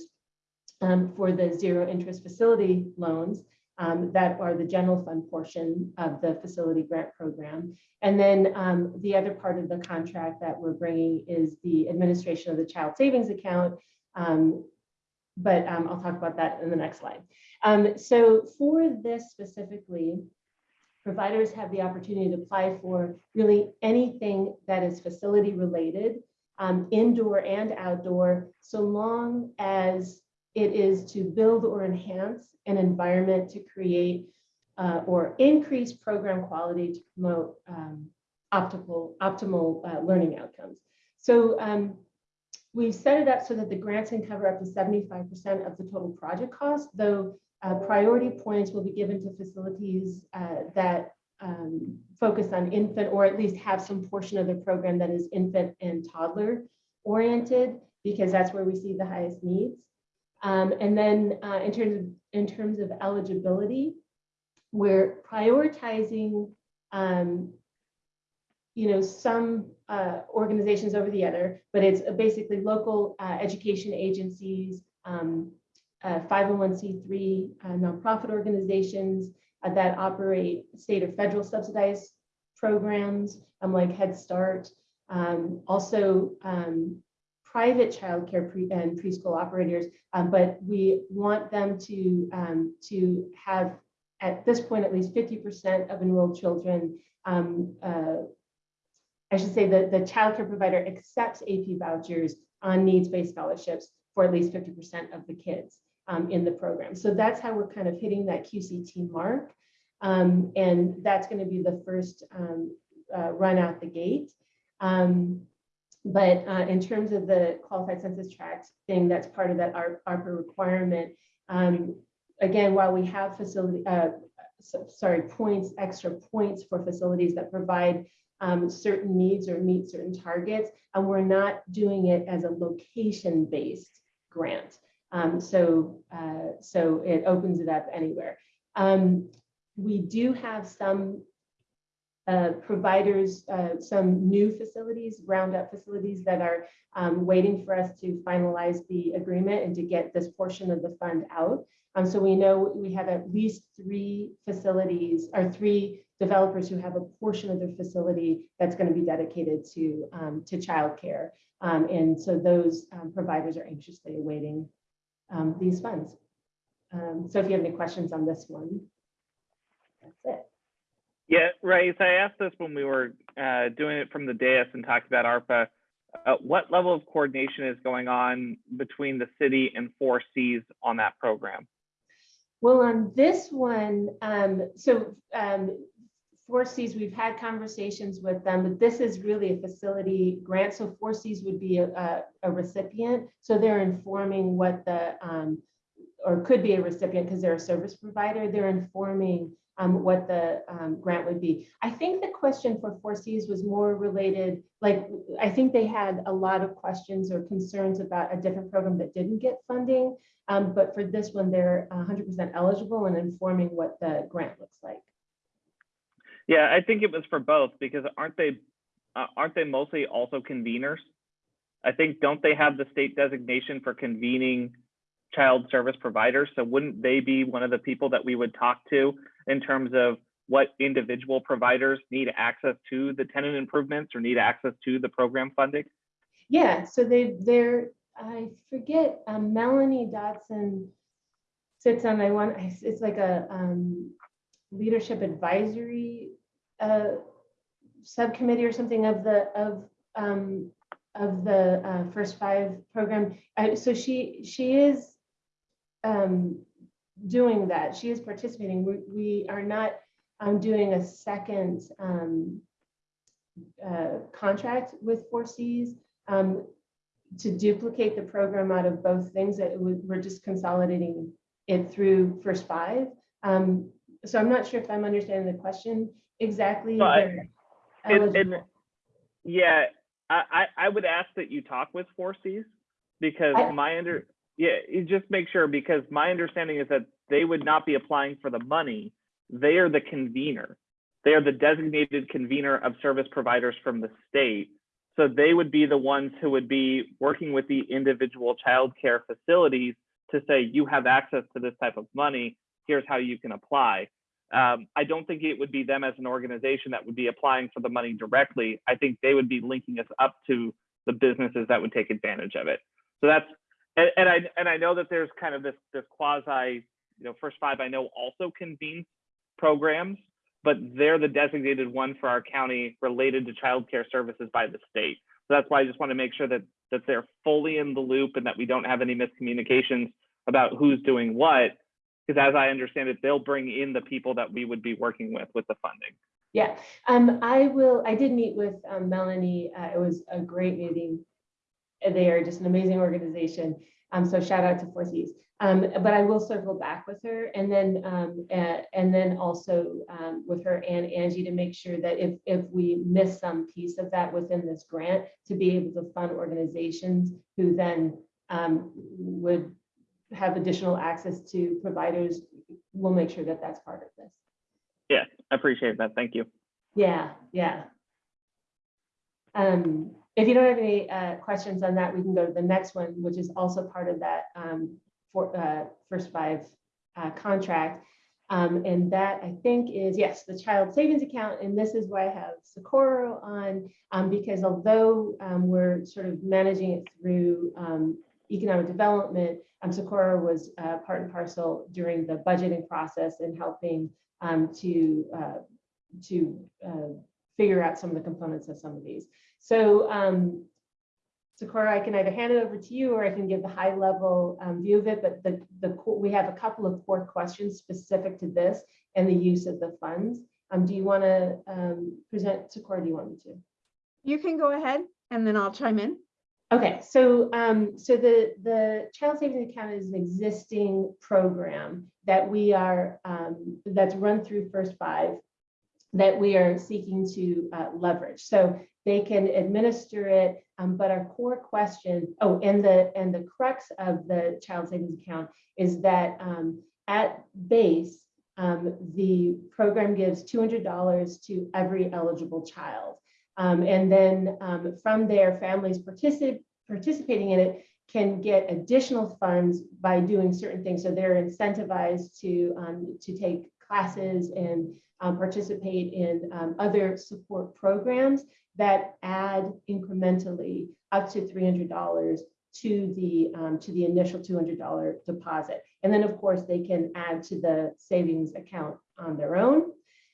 um, for the zero interest facility loans um, that are the general fund portion of the facility grant program. And then um, the other part of the contract that we're bringing is the administration of the child savings account, um, but um, I'll talk about that in the next slide. Um, so for this specifically, providers have the opportunity to apply for really anything that is facility related, um, indoor and outdoor, so long as it is to build or enhance an environment to create uh, or increase program quality to promote um, optimal, optimal uh, learning outcomes. So um, we've set it up so that the grants can cover up to 75% of the total project cost, though uh, priority points will be given to facilities uh, that um, focus on infant or at least have some portion of the program that is infant and toddler oriented because that's where we see the highest needs. Um, and then uh, in terms of in terms of eligibility, we're prioritizing um, you know, some uh, organizations over the other, but it's basically local uh, education agencies, um, uh, 501c3 uh, nonprofit organizations uh, that operate state or federal subsidized programs, um, like Head Start. Um, also, um, private childcare pre and preschool operators, um, but we want them to um, to have at this point at least 50% of enrolled children um, uh, I should say that the childcare provider accepts AP vouchers on needs-based scholarships for at least 50% of the kids um, in the program. So that's how we're kind of hitting that QCT mark. Um, and that's going to be the first um, uh, run out the gate. Um, but uh, in terms of the qualified census tract thing, that's part of that ARPA requirement. Um, again, while we have facility, uh, so, sorry, points, extra points for facilities that provide um, certain needs or meet certain targets, and we're not doing it as a location-based grant. Um, so, uh, so it opens it up anywhere. Um, we do have some uh, providers, uh, some new facilities, roundup facilities that are um, waiting for us to finalize the agreement and to get this portion of the fund out. Um, so we know we have at least three facilities or three developers who have a portion of their facility that's going to be dedicated to um, to childcare. Um, and so those um, providers are anxiously awaiting um, these funds. Um, so if you have any questions on this one, that's it. Yeah, right. I asked this when we were uh, doing it from the dais and talked about ARPA. Uh, what level of coordination is going on between the city and 4Cs on that program? Well, on this one, um, so um, 4Cs, we've had conversations with them, but this is really a facility grant. So 4Cs would be a, a, a recipient. So they're informing what the, um, or could be a recipient because they're a service provider. They're informing um, what the um, grant would be. I think the question for 4Cs was more related, like, I think they had a lot of questions or concerns about a different program that didn't get funding. Um, but for this one, they're 100% eligible and informing what the grant looks like. Yeah, I think it was for both because aren't they uh, aren't they mostly also conveners? I think don't they have the state designation for convening child service providers? So wouldn't they be one of the people that we would talk to in terms of what individual providers need access to the tenant improvements or need access to the program funding? Yeah, so they they're I forget um, Melanie Dodson sits on I want it's like a um, leadership advisory uh, subcommittee or something of the of um, of the uh, first five program. Uh, so she she is um, doing that. She is participating. We, we are not um, doing a second um, uh, contract with 4Cs um, to duplicate the program out of both things. That we're just consolidating it through first five. Um, so I'm not sure if I'm understanding the question exactly. But and eligible. yeah, I, I I would ask that you talk with 4Cs because I- my under yeah, you just make sure because my understanding is that they would not be applying for the money. They are the convener. They are the designated convener of service providers from the state. So they would be the ones who would be working with the individual childcare facilities to say, you have access to this type of money. Here's how you can apply. Um, I don't think it would be them as an organization that would be applying for the money directly. I think they would be linking us up to the businesses that would take advantage of it. So that's And, and I, and I know that there's kind of this, this quasi, you know, First Five, I know also convenes programs, but they're the designated one for our county related to childcare services by the state. So that's why I just want to make sure that, that they're fully in the loop and that we don't have any miscommunications about who's doing what. Because as I understand it, they'll bring in the people that we would be working with, with the funding. Yeah, um, I will, I did meet with um, Melanie. Uh, it was a great meeting. They are just an amazing organization. Um, so shout out to Four Cs. Um, but I will circle back with her and then, um, uh, and then also, um, with her and Angie to make sure that if, if we miss some piece of that within this grant, to be able to fund organizations who then, um, would have additional access to providers, we'll make sure that that's part of this. Yeah, I appreciate that. Thank you. Yeah, yeah. Um, if you don't have any uh, questions on that, we can go to the next one, which is also part of that um, for uh, first five uh, contract. Um, and that I think is, yes, the child savings account. And this is why I have Socorro on, um, because although um, we're sort of managing it through um, economic development, um, Socorro was uh, part and parcel during the budgeting process and helping to uh, to uh, figure out some of the components of some of these. So um, Socorro, I can either hand it over to you or I can give the high level um, view of it, but the, the, we have a couple of core questions specific to this and the use of the funds. Um, do you want to um, present, Socorro, do you want me to? You can go ahead and then I'll chime in. Okay, so um, so the the child savings account is an existing program that we are um, that's run through First Five that we are seeking to uh, leverage. So they can administer it, um, but our core question, oh, and the and the crux of the child savings account is that um, at base, um, the program gives two hundred dollars to every eligible child. Um, and then um, from there, families particip- participating in it can get additional funds by doing certain things. So they're incentivized to, um, to take classes and um, participate in um, other support programs that add incrementally up to $300 to the, um, to the initial $200 deposit. And then, of course, they can add to the savings account on their own.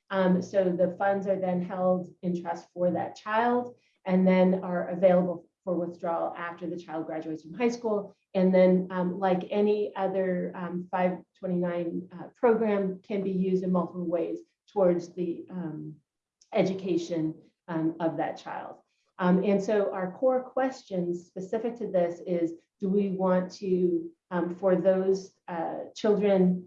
Um, so the funds are then held in trust for that child and then are available for withdrawal after the child graduates from high school. And then um, like any other um, 529 uh, program can be used in multiple ways towards the um, education um, of that child. Um, and so our core questions specific to this is, do we want to, um, for those uh, children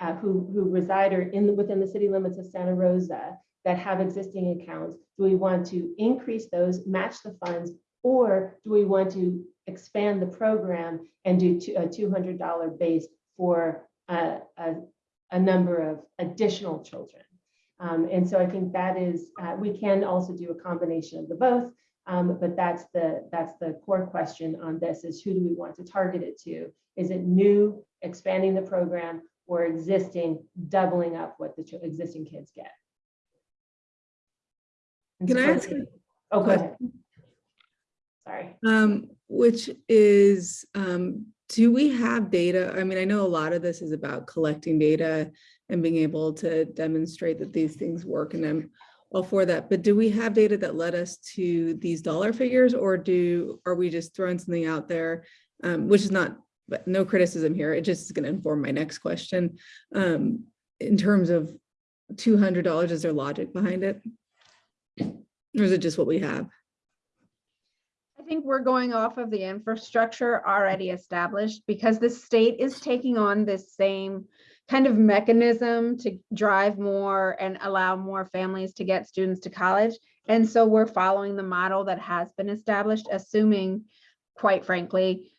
uh, who, who reside or in, the- within the city limits of Santa Rosa that have existing accounts, do we want to increase those, match the funds, or do we want to expand the program and do a $200 base for a, a, a number of additional children? Um, and so I think that is, uh, we can also do a combination of the both, um, but that's the, that's the core question on this is who do we want to target it to? Is it new, expanding the program, or existing, doubling up what the existing kids get? And Can I so- ask a Oh, go ahead. Sorry. Um, which is, um, do we have data? I mean, I know a lot of this is about collecting data and being able to demonstrate that these things work and I'm all for that, but do we have data that led us to these dollar figures or do, are we just throwing something out there? Um, which is not, but no criticism here. It just is going to inform my next question. Um, in terms of two hundred dollars, is there logic behind it? Or is it just what we have? I think we're going off of the infrastructure already established because the state is taking on this same kind of mechanism to drive more and allow more families to get students to college. And so we're following the model that has been established, assuming, quite frankly,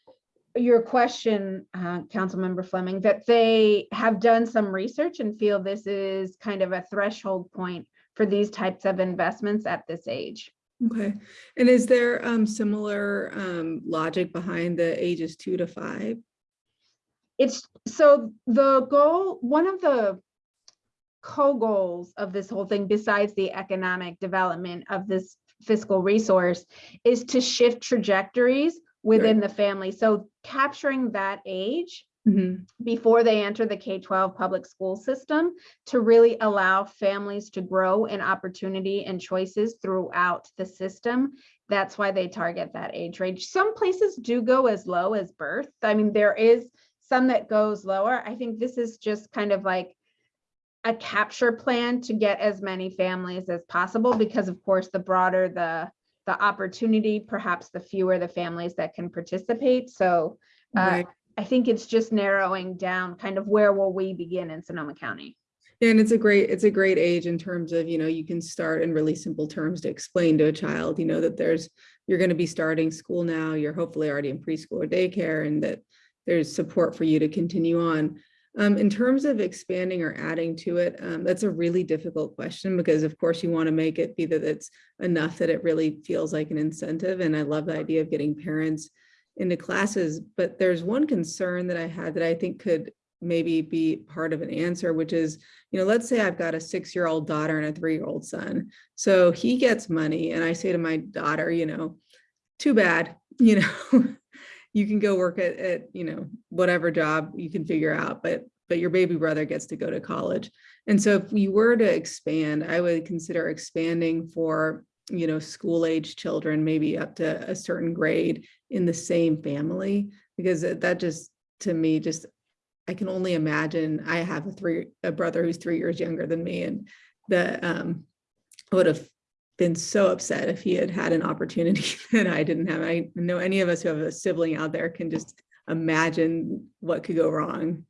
your question, uh, Councilmember Fleming, that they have done some research and feel this is kind of a threshold point for these types of investments at this age. Okay, and is there um similar um logic behind the ages two to five? It's so the goal, one of the co-goals of this whole thing, besides the economic development of this fiscal resource, is to shift trajectories within the family. So capturing that age Mhm. before they enter the K-12 public school system to really allow families to grow in opportunity and choices throughout the system. That's why they target that age range. Some places do go as low as birth. I mean, there is some that goes lower. I think this is just kind of like a capture plan to get as many families as possible because of course, the broader the the opportunity, perhaps the fewer the families that can participate. So uh, Right. I think it's just narrowing down kind of where will we begin in Sonoma County? Yeah, And it's a great, it's a great age in terms of, you know, you can start in really simple terms to explain to a child, you know, that there's, you're going to be starting school now, you're hopefully already in preschool or daycare and that there's support for you to continue on. Um, in terms of expanding or adding to it, um, that's a really difficult question because of course you want to make it be that it's enough that it really feels like an incentive. And I love the idea of getting parents into classes, but there's one concern that I had that I think could maybe be part of an answer, which is, you know, let's say I've got a six-year-old daughter and a three-year-old son. So he gets money and I say to my daughter, you know, too bad, you know, you can go work at, at, you know, whatever job you can figure out, but, but your baby brother gets to go to college. And so if we were to expand, I would consider expanding for, you know, school age children, maybe up to a certain grade in the same family, because that just, to me, just, I can only imagine, I have a three, a brother who's three years younger than me and the, um, would have been so upset if he had had an opportunity that I didn't have. I know any of us who have a sibling out there can just imagine what could go wrong.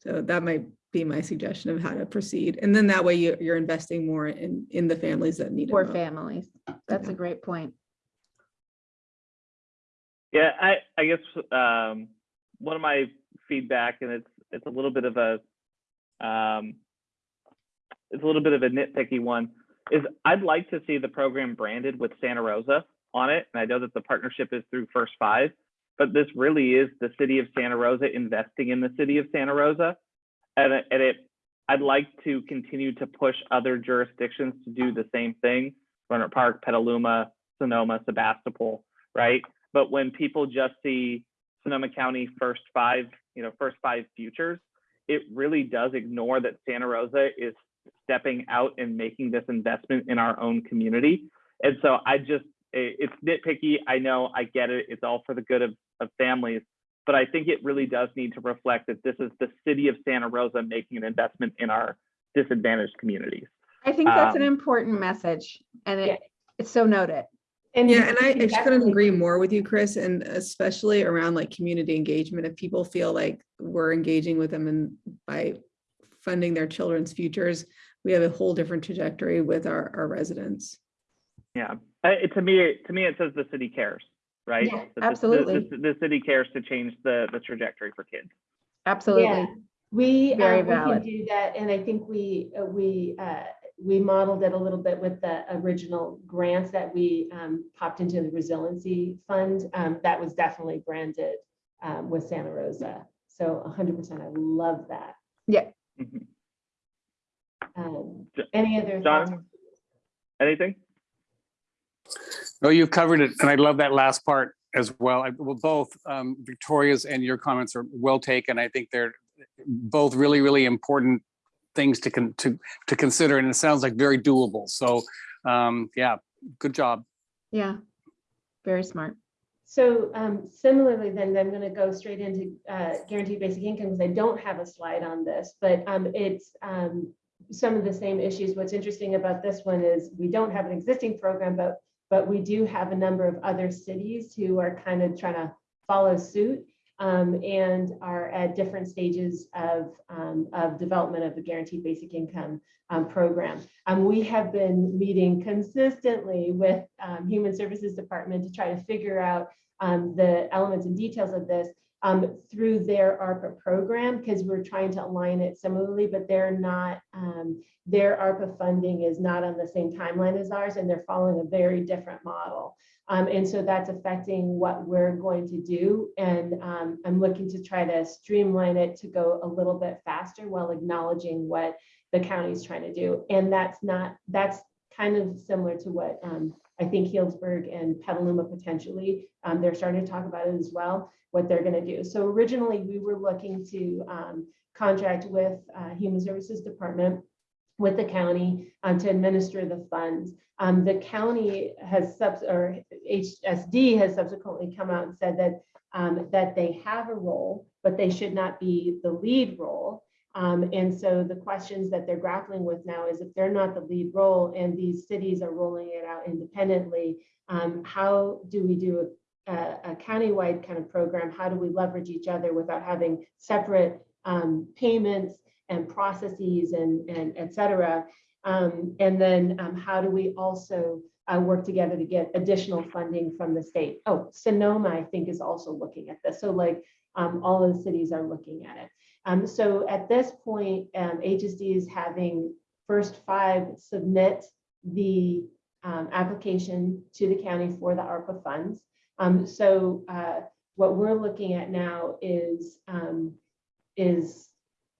So that might be my suggestion of how to proceed. And then that way you, you're investing more in, in the families that need it. For most. families. That's a great point. Yeah, I, I guess, um, one of my feedback, and it's, it's a little bit of a, um, it's a little bit of a nitpicky one, is I'd like to see the program branded with Santa Rosa on it. And I know that the partnership is through First Five, but this really is the city of Santa Rosa investing in the city of Santa Rosa. And and it, I'd like to continue to push other jurisdictions to do the same thing. Rohnert Park, Petaluma, Sonoma, Sebastopol, right? But when people just see Sonoma County first five, you know, first five futures, it really does ignore that Santa Rosa is stepping out and making this investment in our own community. And so I just, it's nitpicky. I know, I get it. It's all for the good of, of families. But I think it really does need to reflect that this is the city of Santa Rosa making an investment in our disadvantaged communities. I think that's an Um, important message and Yeah. it, it's so noted. And yeah, and I, I just couldn't agree more with you, Chris, and especially around like community engagement. If people feel like we're engaging with them and by funding their children's futures, we have a whole different trajectory with our, our residents. Yeah, Uh, it, to me, to me, it says the city cares, right? Yeah, the- the- absolutely. The, the city cares to change the, the trajectory for kids. Absolutely. We, Very uh, we can do that, and I think we, uh, we, uh, we modeled it a little bit with the original grants that we um, popped into the resiliency fund. Um, That was definitely branded um, with Santa Rosa. So hundred percent, I love that. Mhm. Um, Jo- Any other thoughts? John, anything? No, you've covered it, and I love that last part as well. I, well, both um, Victoria's and your comments are well taken. I think they're both really, really important things to con to to consider, and it sounds like very doable. So, um, yeah, good job. Yeah. Very smart. So um, similarly, then I'm going to go straight into uh, guaranteed basic income because I don't have a slide on this, but um, it's um, some of the same issues. What's interesting about this one is we don't have an existing program, but but we do have a number of other cities who are kind of trying to follow suit um, and are at different stages of um, of development of the guaranteed basic income um, program. Um, we have been meeting consistently with um, Human Services Department to try to figure out um, the elements and details of this um, through their ARPA program because we're trying to align it similarly, but they're not, um, their ARPA funding is not on the same timeline as ours and they're following a very different model. Um, and so that's affecting what we're going to do. And um, I'm looking to try to streamline it to go a little bit faster while acknowledging what the county is trying to do. And that's not, that's kind of similar to what um, I think Healdsburg and Petaluma potentially, um, they're starting to talk about it as well, what they're going to do. So originally, we were looking to um, contract with uh, Human Services Department with the county um, to administer the funds. Um, the county has subs or HSD has subsequently come out and said that um, that they have a role, but they should not be the lead role. Um, and so the questions that they're grappling with now is if they're not the lead role and these cities are rolling it out independently, um, how do we do a, a, countywide kind of program? How do we leverage each other without having separate um, payments and processes and, and et cetera? Um, and then um, how do we also uh, work together to get additional funding from the state? Oh, Sonoma, I think, is also looking at this. So like um, all of the cities are looking at it. Um, so at this point, um, HSD is having first five submit the um, application to the county for the ARPA funds. Um, so uh, what we're looking at now is um, is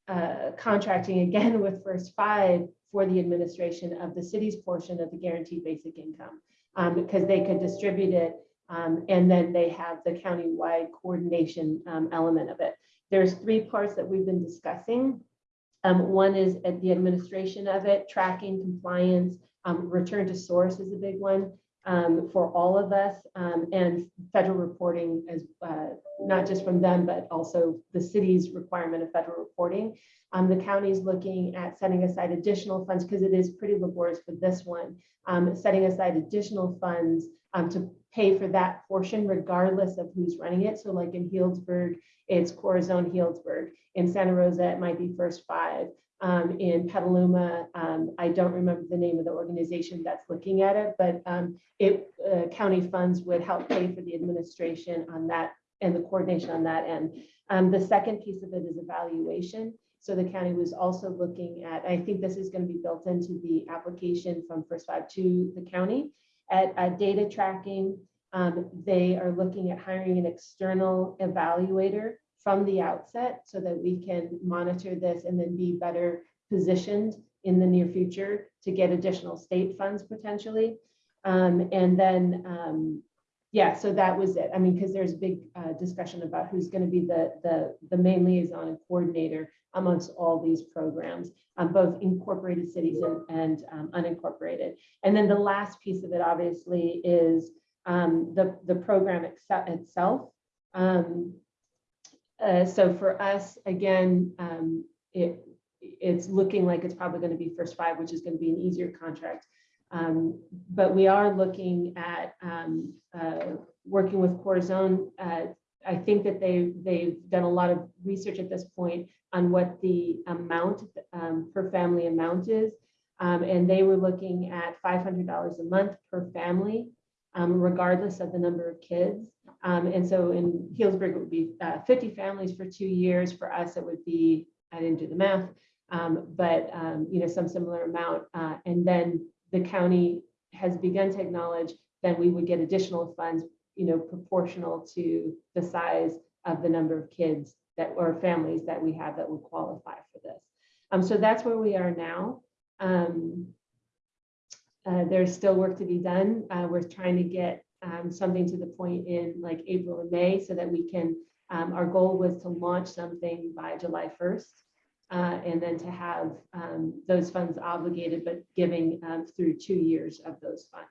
uh, contracting again with first five for the administration of the city's portion of the guaranteed basic income um, because they could distribute it um, and then they have the county-wide coordination um, element of it. There's three parts that we've been discussing. Um, one is at the administration of it, tracking compliance, um, return to source is a big one um, for all of us, um, and federal reporting as uh, not just from them, but also the city's requirement of federal reporting. Um, the county's looking at setting aside additional funds because it is pretty laborious for this one, um, setting aside additional funds to pay for that portion regardless of who's running it. So like in Healdsburg, it's Corazon Healdsburg. In Santa Rosa, it might be First Five. Um, in Petaluma, um, I don't remember the name of the organization that's looking at it, but um, it uh, county funds would help pay for the administration on that and the coordination on that end. Um, the second piece of it is evaluation. So the county was also looking at, I think this is going to be built into the application from First Five to the county at, at data tracking. Um, they are looking at hiring an external evaluator from the outset so that we can monitor this and then be better positioned in the near future to get additional state funds potentially. Um, and then, um, yeah, so that was it. I mean, because there's big uh, discussion about who's going to be the, the, the main liaison and coordinator amongst all these programs, um, both incorporated cities and, and um, unincorporated. And then the last piece of it obviously is um, the, the program itself. Um, uh, so for us, again, um, it, it's looking like it's probably going to be first five, which is going to be an easier contract. Um, but we are looking at uh, working with Corazon. Uh, I think that they they've done a lot of research at this point on what the amount um, per family amount is, um, and they were looking at $500 a month per family, um, regardless of the number of kids. Um, and so in Healdsburg, it would be uh, 50 families for two years. For us, it would be, I didn't do the math, um, but um, you know, some similar amount. Uh, and then the county has begun to acknowledge that we would get additional funds, you know, proportional to the size of the number of kids that or families that we have that would qualify for this. Um, so that's where we are now. Um, uh, there's still work to be done. Uh, we're trying to get um, something to the point in like April or May so that we can, um, our goal was to launch something by July 1st. Uh, and then to have um, those funds obligated, but giving um, through two years of those funds.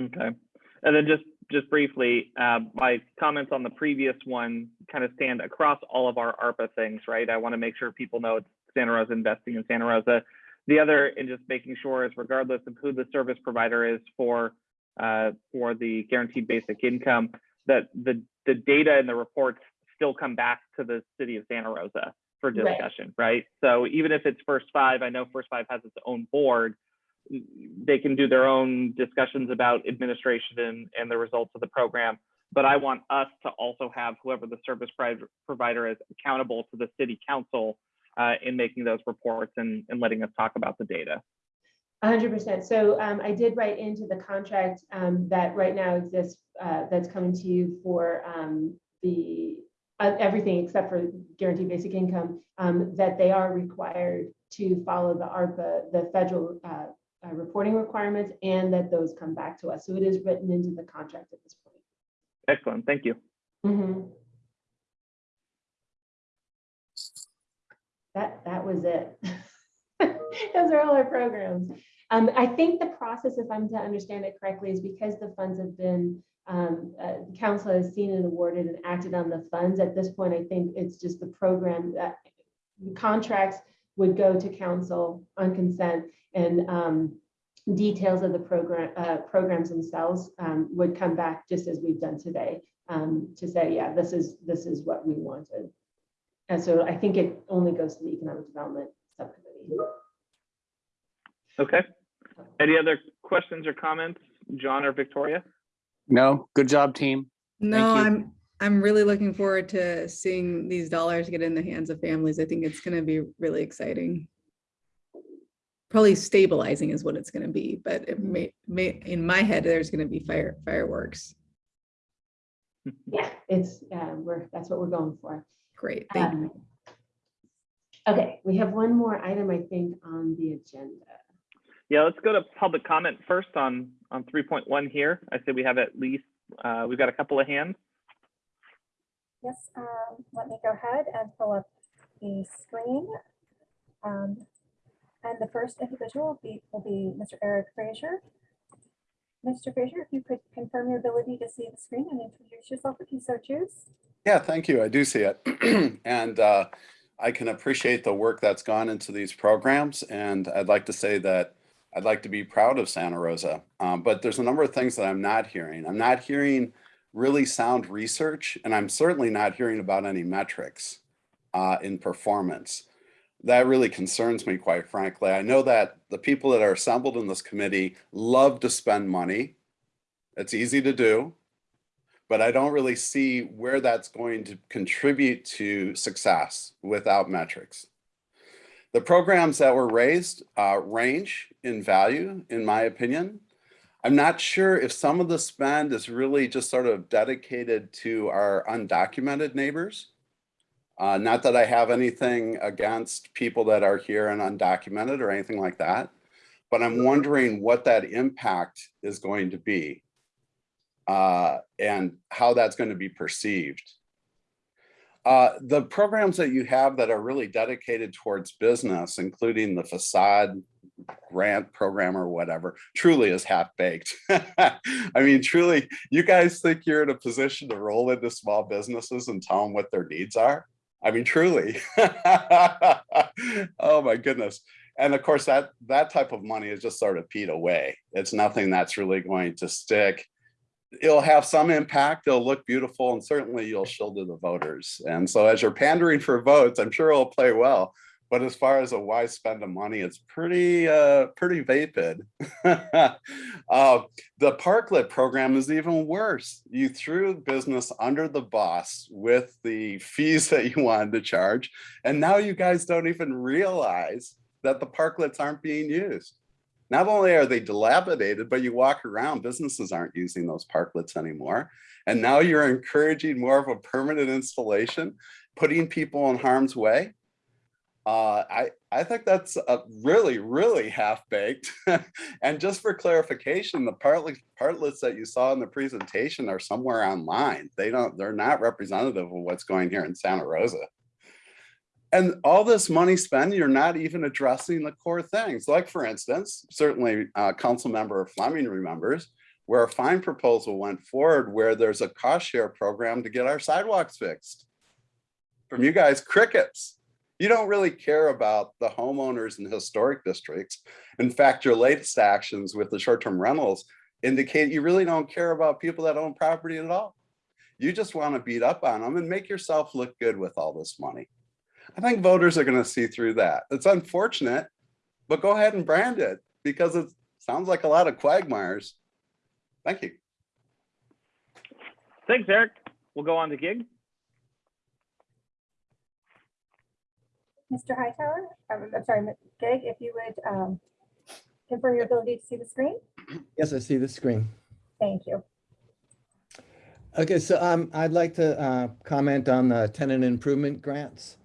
Okay. And then just, just briefly, uh, my comments on the previous one kind of stand across all of our ARPA things, right? I want to make sure people know it's Santa Rosa investing in Santa Rosa. The other, and just making sure is regardless of who the service provider is for, uh, for the guaranteed basic income, that the, the data and the reports still come back to the city of Santa Rosa for Right. discussion, right? So even if it's First Five, I know First Five has its own board, they can do their own discussions about administration and, and the results of the program. But I want us to also have whoever the service provider is accountable to the city council uh, in making those reports and, and letting us talk about the data. hundred percent. So um, I did write into the contract um, that right now exists, uh, that's coming to you for um, the, uh, everything except for guaranteed basic income, um, that they are required to follow the ARPA, the federal uh, uh, reporting requirements, and that those come back to us. So it is written into the contract at this point. Excellent, thank you. Mhm. That, that was it. Those are all our programs. Um, I think the process, if I'm to understand it correctly, is because the funds have been, um, uh, council has seen and awarded and acted on the funds. At this point, I think it's just the program that the contracts would go to council on consent and, um, details of the program, uh, programs themselves, um, would come back just as we've done today um, to say, yeah, this is, this is what we wanted. And so I think it only goes to the Economic Development Subcommittee. Okay. Any other questions or comments, John or Victoria? No, good job, team. No, you. I'm, I'm really looking forward to seeing these dollars get in the hands of families. I think it's gonna be really exciting. Probably stabilizing is what it's gonna be, but it may, may, in my head, there's gonna be fire, fireworks. Yeah, it's, uh, we're, that's what we're going for. Great, thank you. Um, Okay, we have one more item, I think, on the agenda. Yeah, let's go to public comment first on, on three point one here. I say we have at least, uh, we've got a couple of hands. Yes, um, let me go ahead and pull up the screen. Um, And the first individual will be, will be Mr. Eric Fraser. Mr. Fraser, if you could confirm your ability to see the screen and introduce yourself if you so choose. Yeah, thank you. I do see it. And uh, I can appreciate the work that's gone into these programs. And I'd like to say that I'd like to be proud of Santa Rosa. Um, But there's a number of things that I'm not hearing. I'm not hearing really sound research, and I'm certainly not hearing about any metrics uh, in performance. That really concerns me, quite frankly. I know that the people that are assembled in this committee love to spend money. It's easy to do but I don't really see where that's going to contribute to success without metrics. The programs that were raised uh, range in value, in my opinion. I'm not sure if some of the spend is really just sort of dedicated to our undocumented neighbors. Uh, not that I have anything against people that are here and undocumented or anything like that, but I'm wondering what that impact is going to be uh, and how that's going to be perceived. Uh, the programs that you have that are really dedicated towards business, including the facade grant program or whatever, truly is half baked. I mean, truly, you guys think you're in a position to roll into small businesses and tell them what their needs are? I mean, truly. oh my goodness. And of course, that that type of money is just sort of peed away. It's nothing that's really going to stick it'll have some impact. It'll look beautiful and certainly you'll shield to the voters. And so as you're pandering for votes, I'm sure it'll play well. But as far as a why spend of money, it's pretty, uh, pretty vapid. uh, the Parklet program is even worse. You threw business under the bus with the fees that you wanted to charge. And now you guys don't even realize that the parklets aren't being used not only are they dilapidated, but you walk around, businesses aren't using those parklets anymore. And now you're encouraging more of a permanent installation, putting people in harm's way. Uh, I, I think that's a really, really half-baked. and just for clarification, the partlet, partlets that you saw in the presentation are somewhere online. They don't, they're not representative of what's going here in Santa Rosa. And all this money spent, you're not even addressing the core things. Like for instance, certainly uh, Council Member Fleming remembers where a fine proposal went forward where there's a cost share program to get our sidewalks fixed. From you guys, crickets. You don't really care about the homeowners in historic districts. In fact, your latest actions with the short-term rentals indicate you really don't care about people that own property at all. You just want to beat up on them and make yourself look good with all this money. I think voters are going to see through that. It's unfortunate, but go ahead and brand it because it sounds like a lot of quagmires. Thank you. Thanks, Eric. We'll go on to gig. Mr. Hightower, I'm I'm sorry, Gig, if you would um, confirm your ability to see the screen? Yes, I see the screen. Thank you. Okay, so um, I'd like to uh, comment on the tenant improvement grants.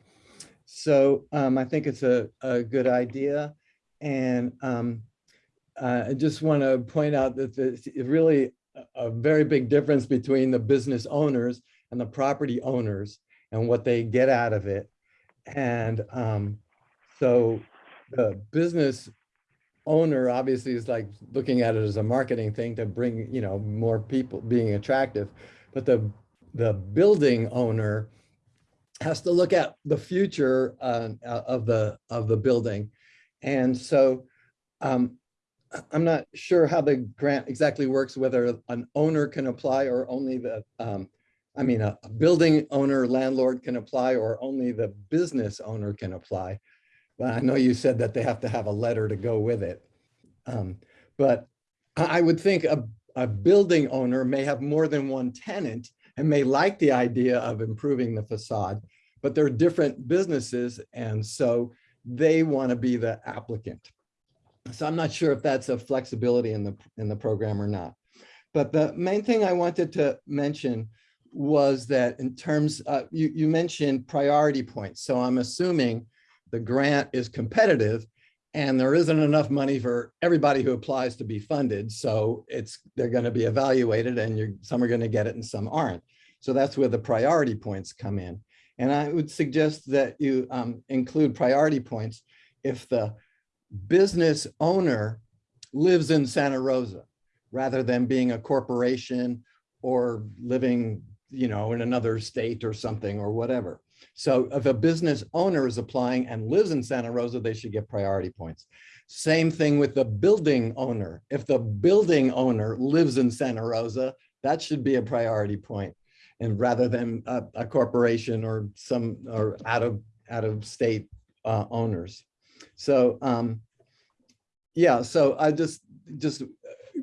So um, I think it's a, a good idea. And um, uh, I just want to point out that there's really a very big difference between the business owners and the property owners and what they get out of it. And um, so the business owner obviously is like looking at it as a marketing thing to bring, you know, more people being attractive. But the, the building owner has to look at the future uh, of the, of the building. And so um, I'm not sure how the grant exactly works, whether an owner can apply or only the, um, I mean, a a building owner, landlord can apply or only the business owner can apply. But I know you said that they have to have a letter to go with it. Um, But I would think a, a building owner may have more than one tenant and may like the idea of improving the facade, but they're different businesses and so they want to be the applicant. So I'm not sure if that's a flexibility in the, in the program or not. But the main thing I wanted to mention was that in terms, uh, you, you mentioned priority points. So I'm assuming the grant is competitive and there isn't enough money for everybody who applies to be funded. So it's, they're going to be evaluated and some are going to get it and some aren't. So that's where the priority points come in. And I would suggest that you um, include priority points if the business owner lives in Santa Rosa rather than being a corporation or living, you know, in another state or something or whatever. So if a business owner is applying and lives in Santa Rosa, they should get priority points. Same thing with the building owner. If the building owner lives in Santa Rosa, that should be a priority point. And rather than a, a corporation or some, or out of, out of state uh, owners. So, um, yeah, so I just, just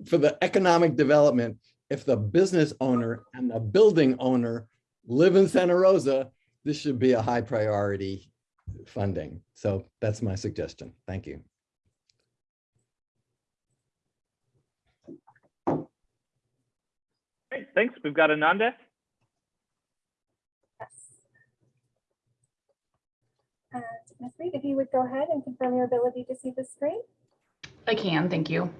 for the economic development, if the business owner and the building owner live in Santa Rosa, this should be a high priority funding. So that's my suggestion. Thank you. Great, thanks. We've got Ananda. Yes. And Ms. Reed, if you would go ahead and confirm your ability to see the screen. I can, thank you.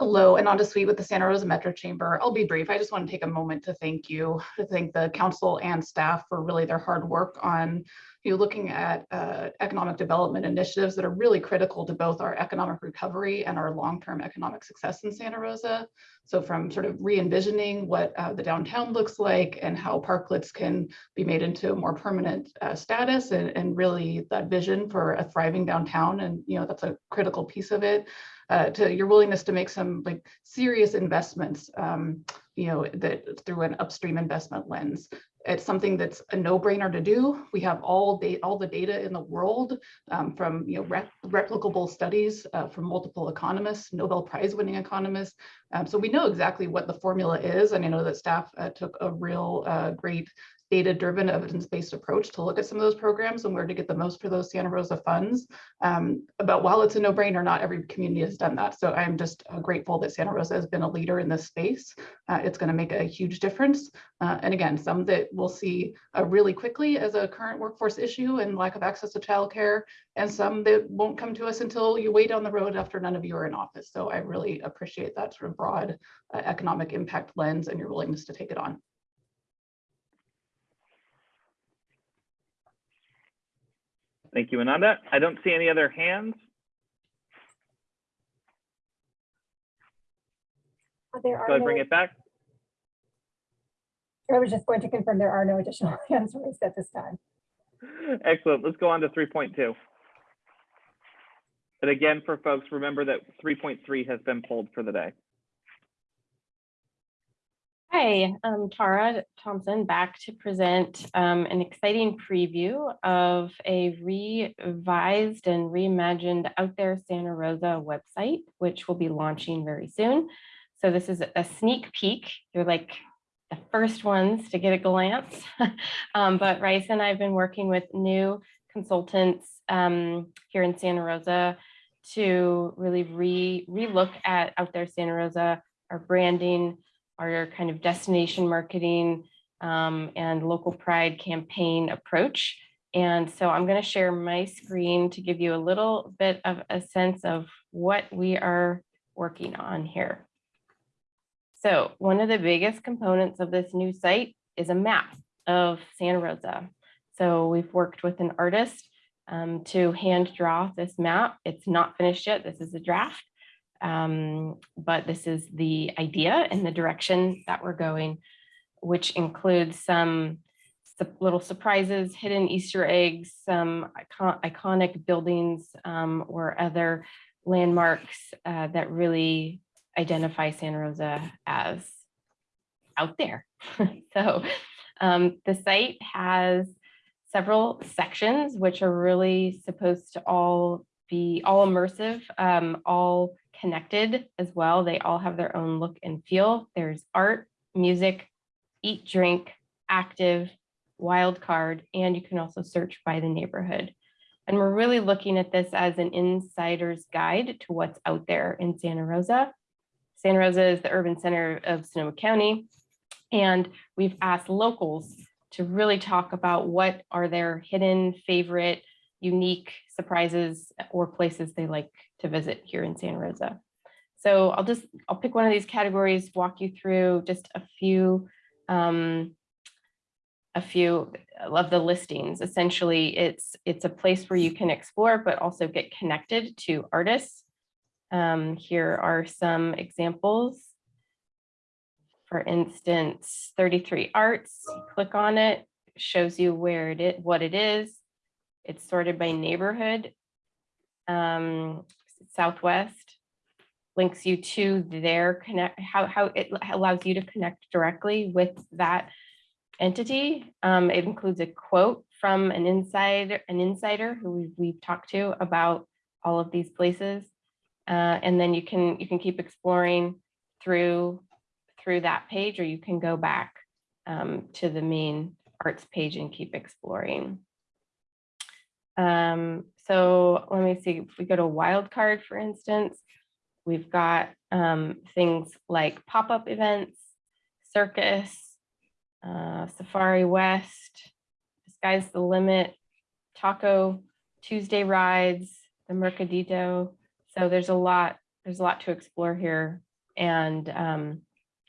Hello, Ananda Sweet with the Santa Rosa Metro Chamber. I'll be brief. I just want to take a moment to thank you, to thank the council and staff for really their hard work on you know, looking at uh, economic development initiatives that are really critical to both our economic recovery and our long-term economic success in Santa Rosa. So from sort of re-envisioning what uh, the downtown looks like and how parklets can be made into a more permanent uh, status and, and really that vision for a thriving downtown. And, you know, that's a critical piece of it uh, to your willingness to make some like serious investments, um, you know, that through an upstream investment lens. It's something that's a no-brainer to do. We have all data, all the data in the world um, from you know rep replicable studies uh, from multiple economists, Nobel Prize winning economists. Um, so we know exactly what the formula is, and I know that staff uh, took a real uh, great data-driven, evidence-based approach to look at some of those programs and where to get the most for those Santa Rosa funds. Um, but while it's a no-brainer, not every community has done that. So I'm just uh, grateful that Santa Rosa has been a leader in this space. Uh, it's going to make a huge difference. Uh, and again, some that we'll see uh, really quickly as a current workforce issue and lack of access to childcare, and some that won't come to us until you way down the road after none of you are in office. So I really appreciate that sort of broad uh, economic impact lens and your willingness to take it on. Thank you, Ananda. I don't see any other hands. There Go are ahead, bring no, it back. I was just going to confirm there are no additional hands raised at this time. Excellent. Let's go on to 3.2. And again, for folks, remember that 3.3 has been pulled for the day. Hi, I'm Tara Thompson, back to present um, an exciting preview of a revised and reimagined Out There Santa Rosa website, which will be launching very soon. So this is a sneak peek. You're like the first ones to get a glance. um, but Rice and I have been working with new consultants um, here in Santa Rosa to really re relook at Out There Santa Rosa, our branding, our kind of destination marketing, um, and local pride campaign approach. And so I'm going to share my screen to give you a little bit of a sense of what we are working on here. So one of the biggest components of this new site is a map of Santa Rosa. So we've worked with an artist um, to hand draw this map. It's not finished yet. This is a draft. Um, but this is the idea and the direction that we're going, which includes some little surprises, hidden Easter eggs, some icon- iconic buildings um, or other landmarks uh, that really identify Santa Rosa as out there. so um, the site has several sections which are really supposed to all be all immersive, um, all connected as well. They all have their own look and feel. There's art, music, eat, drink, active, wild card, and you can also search by the neighborhood. And we're really looking at this as an insider's guide to what's out there in Santa Rosa. Santa Rosa is the urban center of Sonoma County. And we've asked locals to really talk about what are their hidden favorite, unique surprises or places they like to visit here in Santa Rosa. So I'll just, I'll pick one of these categories, walk you through just a few, um, a few of the listings. Essentially, it's, it's a place where you can explore, but also get connected to artists. Um, here are some examples. For instance, 33 Arts, click on it, shows you where it, is, what it is. It's sorted by neighborhood. Um, Southwest links you to their connect, how, how it allows you to connect directly with that entity. Um, it includes a quote from an insider, an insider who we've, talked to about all of these places. Uh, and then you can, you can keep exploring through, through that page, or you can go back um, to the main arts page and keep exploring. Um, so let me see, if we go to wildcard, for instance, we've got um, things like pop-up events, circus, uh, Safari West, Sky's the Limit, Taco Tuesday rides, the Mercadito. So there's a lot, there's a lot to explore here. And, um,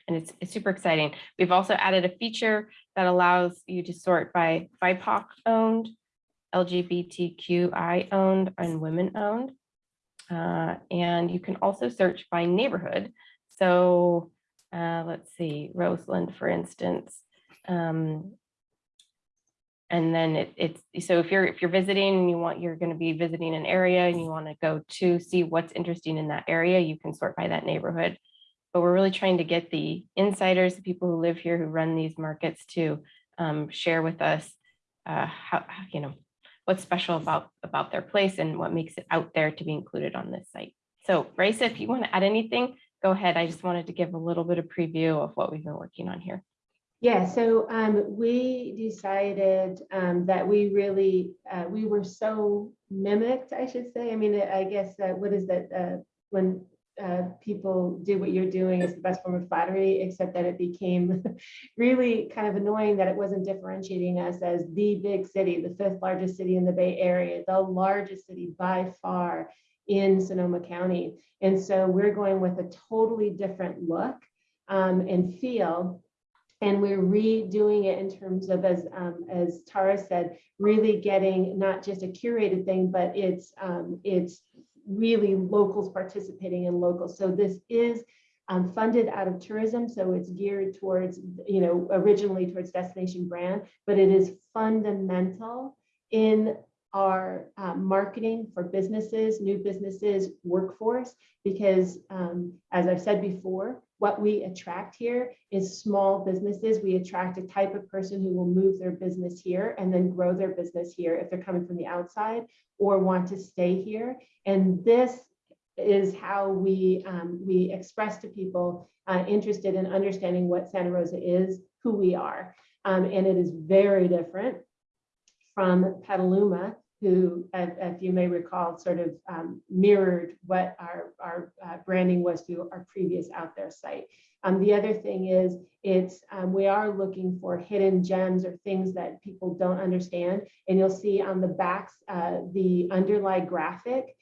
and it's, it's super exciting. We've also added a feature that allows you to sort by BIPOC owned, LGBTQI owned, and women owned. Uh, and you can also search by neighborhood. So uh, let's see, Roseland, for instance. Um, and then it, it's so if you're if you're visiting and you want you're going to be visiting an area and you want to go to see what's interesting in that area, you can sort by that neighborhood. But we're really trying to get the insiders, the people who live here who run these markets to um, share with us uh, how you know what's special about about their place and what makes it out there to be included on this site. So Raissa, if you want to add anything, go ahead. I just wanted to give a little bit of preview of what we've been working on here. Yeah, so um, we decided um, that we really, uh, we were so mimicked, I should say. I mean, I guess, uh, what is that, uh, when uh, people do what you're doing is the best form of flattery, except that it became really kind of annoying that it wasn't differentiating us as the big city, the fifth largest city in the Bay Area, the largest city by far in Sonoma County. And so we're going with a totally different look um, and feel and we're redoing it in terms of as um, as Tara said, really getting not just a curated thing, but it's um, it's really locals participating in locals. So this is um, funded out of tourism, so it's geared towards you know originally towards destination brand, but it is fundamental in our um, marketing for businesses, new businesses, workforce, because um, as I've said before, what we attract here is small businesses. We attract a type of person who will move their business here and then grow their business here if they're coming from the outside or want to stay here. And this is how we um, we express to people uh, interested in understanding what Santa Rosa is, who we are. Um, and it is very different from Petaluma, who, as, you may recall, sort of um, mirrored what our, our uh, branding was to our previous out there site. Um, the other thing is, it's um, we are looking for hidden gems or things that people don't understand. And you'll see on the backs, uh, the underlie graphic.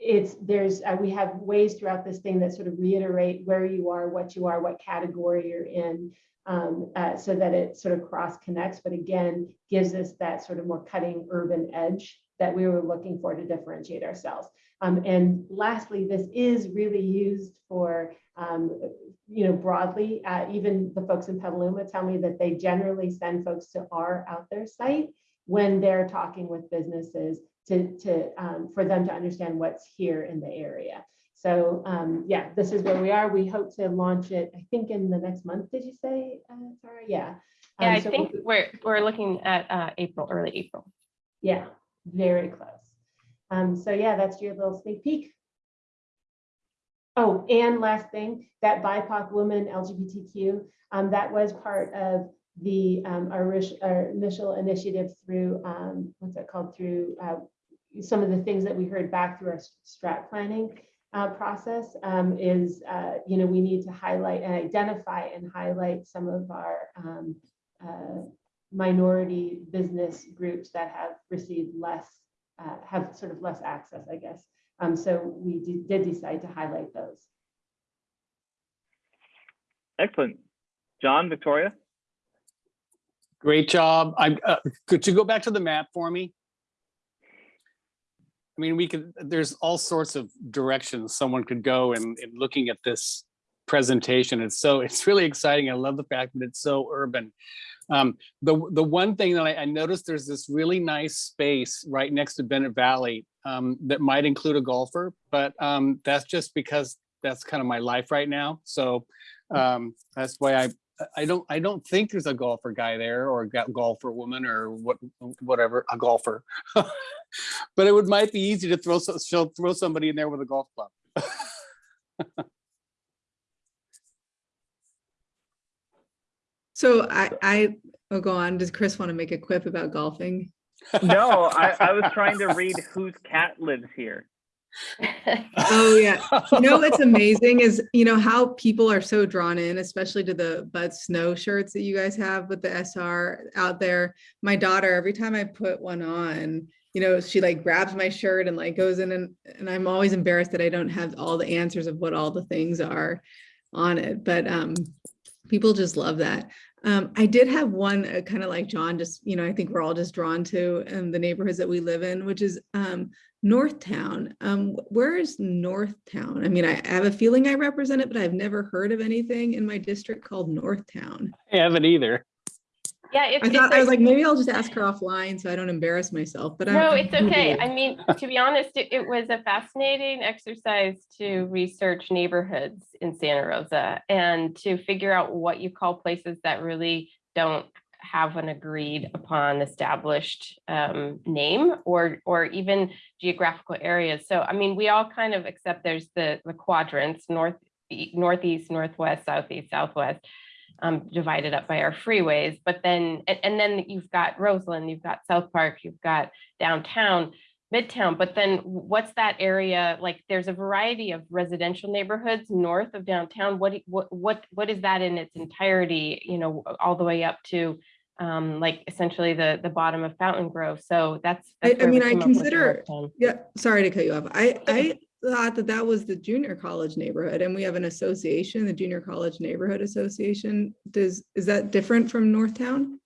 It's there's uh, we have ways throughout this thing that sort of reiterate where you are, what you are, what category you're in, um, uh, so that it sort of cross connects, but again, gives us that sort of more cutting urban edge that we were looking for to differentiate ourselves. Um, and lastly, this is really used for, um, you know, broadly, uh, even the folks in Petaluma tell me that they generally send folks to our out there site when they're talking with businesses to, to um, for them to understand what's here in the area. So um, yeah, this is where we are. We hope to launch it, I think in the next month, did you say, uh, Sarah? Yeah. Yeah, Um, I so think we- we're, we're looking at uh, April, early April. Yeah, very close. Um, so yeah, that's your little sneak peek. Oh, and last thing, that BIPOC woman LGBTQ, um, that was part of the, um, our, our initial initiative through, um, what's that called, through, uh, some of the things that we heard back through our strat planning, uh, process, um, is, uh, you know, we need to highlight and identify and highlight some of our, um, uh, minority business groups that have received less, uh, have sort of less access, I guess. Um, so we did decide to highlight those. Excellent. John, Victoria? Great job. I, uh, could you go back to the map for me? I mean, we could, there's all sorts of directions someone could go in, in looking at this presentation. It's so, it's really exciting. I love the fact that it's so urban. Um, the, the one thing that I, I noticed, there's this really nice space right next to Bennett Valley um, that might include a golfer, but um, that's just because that's kind of my life right now. So um, that's why I, I don't, I don't think there's a golfer guy there or a golfer woman or what, whatever, a golfer. But it would, might be easy to throw, so- so throw somebody in there with a golf club. So I, I, oh, go on. Does Chris want to make a quip about golfing? No, I, I was trying to read whose cat lives here. Oh, yeah. You know what's amazing is, you know, how people are so drawn in, especially to the Bud Snow shirts that you guys have with the SR out there. My daughter, every time I put one on, you know, she like grabs my shirt and like goes in and, and I'm always embarrassed that I don't have all the answers of what all the things are on it. But um, people just love that. Um, I did have one uh, kind of like John, just, you know, I think we're all just drawn to um, the neighborhoods that we live in, which is um, Northtown. Um, wh- where is Northtown? I mean, I, I have a feeling I represent it, but I've never heard of anything in my district called Northtown. I haven't either. Yeah, it's. I it's thought, a- I was like, maybe I'll just ask her offline so I don't embarrass myself, but. I'm- No, I'm it's okay. I mean, to be honest, it, it was a fascinating exercise to research neighborhoods in Santa Rosa and to figure out what you call places that really don't have an agreed upon established um, name or or even geographical areas. So I mean, we all kind of accept there's the the quadrants north, northeast, northwest, southeast, southwest um, divided up by our freeways. But then, and, and then you've got Roseland, you've got South Park, you've got downtown, Midtown. But then what's that area like? There's a variety of residential neighborhoods north of downtown. What, what, what, what is that in its entirety? You know, all the way up to um, like essentially the, the bottom of Fountain Grove. So that's. I, that's I we mean, I came up with consider, yeah, sorry to cut you off. I, I thought that that was the junior college neighborhood and we have an association, the Junior College Neighborhood Association. Does, is that different from Northtown?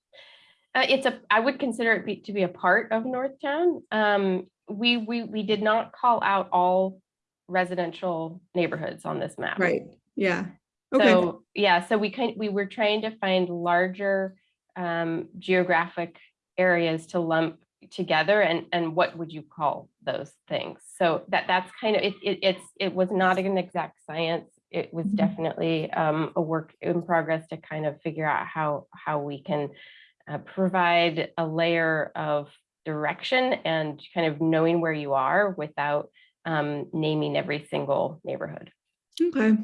Uh, it's a, I would consider it be, to be a part of Northtown. Um, we, we, we did not call out all residential neighborhoods on this map. Right, yeah. Okay, So, yeah, so we kind, we were trying to find larger um, geographic areas to lump together and, and what would you call those things? So that, that's kind of, it, it, it's, it was not an exact science. It was Mhm. definitely um, a work in progress to kind of figure out how, how we can uh, provide a layer of direction and kind of knowing where you are without um, naming every single neighborhood. okay.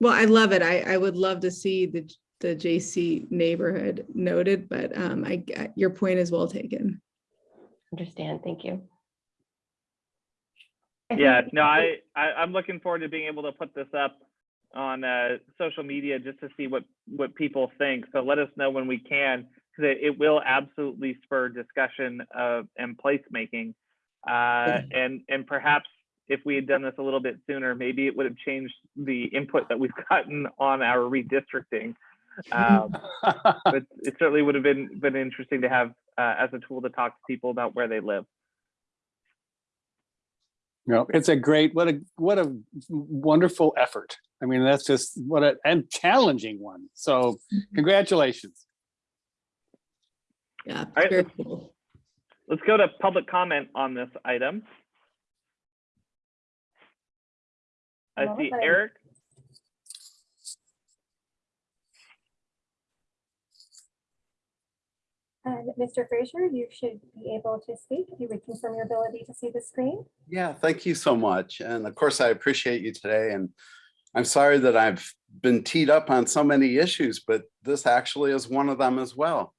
Well, I love it. I, I would love to see the, the JC neighborhood noted, but um, I, your point is well taken. understand. Thank you. Yeah, no, I, I, I'm looking forward to being able to put this up on, uh, social media just to see what, what people think. So let us know when we can, because it, it will absolutely spur discussion of, and placemaking. Uh, and, and perhaps if we had done this a little bit sooner, maybe it would have changed the input that we've gotten on our redistricting. Um, but it certainly would have been, been interesting to have, uh, as a tool to talk to people about where they live. No, it's a great, what a, what a wonderful effort. I mean, that's just what a, and challenging one. So congratulations. Yeah, right, very let's- cool. Let's go to public comment on this item. I see Eric. And Mr. Frazier, you should be able to speak you would confirm your ability to see the screen. Yeah, thank you so much. And of course, I appreciate you today. And I'm sorry that I've been teed up on so many issues, but this actually is one of them as well.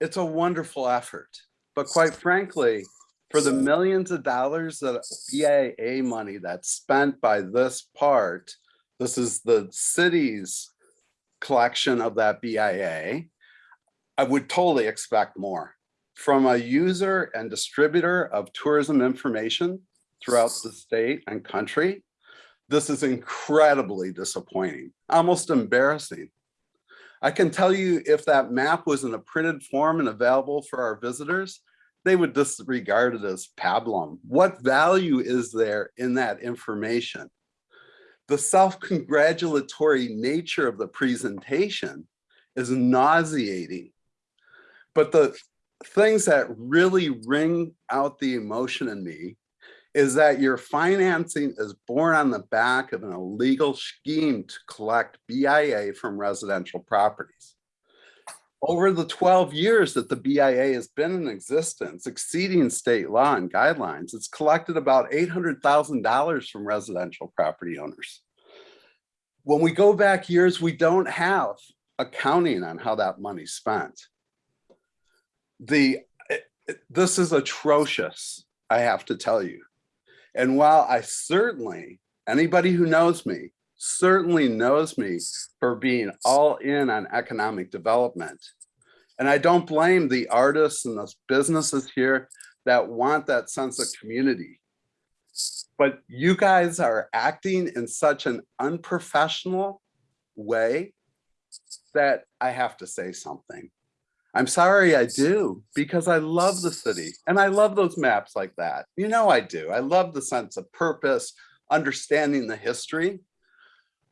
It's a wonderful effort, but quite frankly, for the millions of dollars that BIA money that's spent by this part, this is the city's collection of that BIA. I would totally expect more from a user and distributor of tourism information throughout the state and country. This is incredibly disappointing, almost embarrassing. I can tell you if that map was in a printed form and available for our visitors, they would disregard it as pablum. What value is there in that information? The self-congratulatory nature of the presentation is nauseating. But the things that really ring out the emotion in me is that your financing is born on the back of an illegal scheme to collect BIA from residential properties. Over the 12 years that the BIA has been in existence, exceeding state law and guidelines, it's collected about $800,000 from residential property owners. When we go back years, we don't have accounting on how that money's spent the it- this is atrocious, I have to tell you. And while I certainly, anybody who knows me, certainly knows me for being all in on economic development. And I don't blame the artists and the businesses here that want that sense of community. But you guys are acting in such an unprofessional way that I have to say something. I'm sorry I do, because I love the city and I love those maps like that. You know I do. I love the sense of purpose, understanding the history.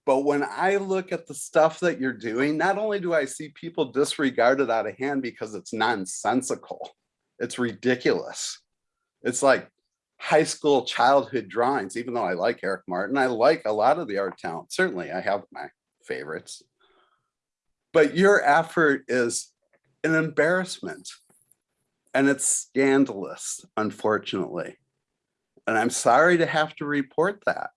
But when I look at the stuff that you're doing, not only do I see people disregard it out of hand because it's nonsensical, it's ridiculous. It's like high school childhood drawings, even though I like Eric Martin, I like a lot of the art talent. Certainly I have my favorites. But your effort is an embarrassment. And it's scandalous, unfortunately. And I'm sorry to have to report that.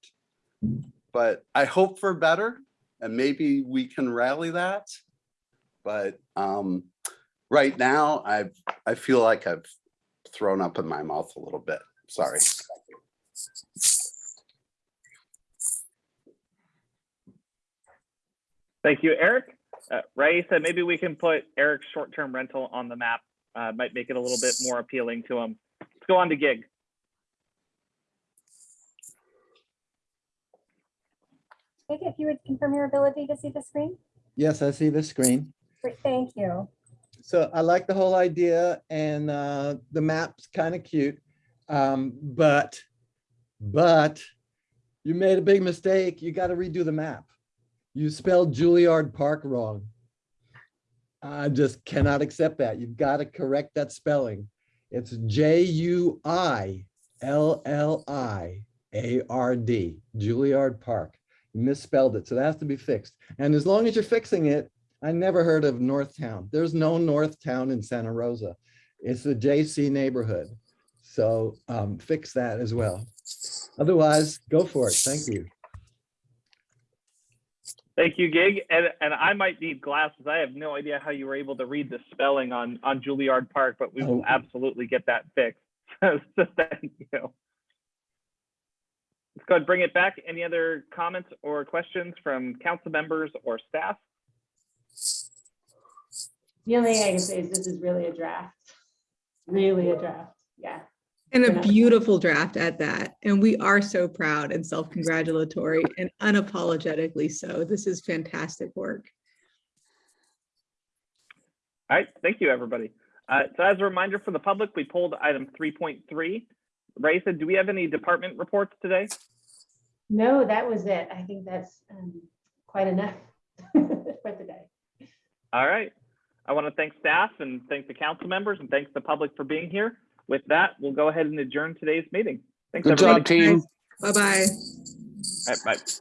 But I hope for better and maybe we can rally that. But um, right now, I I feel like I've thrown up in my mouth a little bit. Sorry. Thank you, Eric. Uh, Ray said maybe we can put Eric's short-term rental on the map. Uh, might make it a little bit more appealing to him. Let's go on to gig. Maybe if you would confirm your ability to see the screen. Yes, I see the screen. Great, thank you. So I like the whole idea and uh, the map's kind of cute. Um, but, but you made a big mistake. You got to redo the map. You spelled Juilliard Park wrong. I just cannot accept that. You've got to correct that spelling. It's J U I L L I A R D, Juilliard Park. You misspelled it, so that has to be fixed. And as long as you're fixing it, I never heard of Northtown. There's no Northtown in Santa Rosa. It's the JC neighborhood. So um, fix that as well. Otherwise, go for it. Thank you. Thank you, Gig. And, and I might need glasses. I have no idea how you were able to read the spelling on, on Juilliard Park, but we will Oh. absolutely get that fixed. So, so thank you. Let's go ahead and bring it back. Any other comments or questions from council members or staff? The only thing I can say is this is really a draft, really a draft, yeah. And a beautiful draft at that. And we are so proud and self-congratulatory and unapologetically so. This is fantastic work. All right, thank you, everybody. Uh, so as a reminder for the public, we pulled item three point three. Raissa, do we have any department reports today? No, that was it. I think that's um, quite enough for today. All right. I want to thank staff and thank the council members and thanks the public for being here. With that, we'll go ahead and adjourn today's meeting. Thanks, Good everybody. job, team. Bye-bye. All right, bye.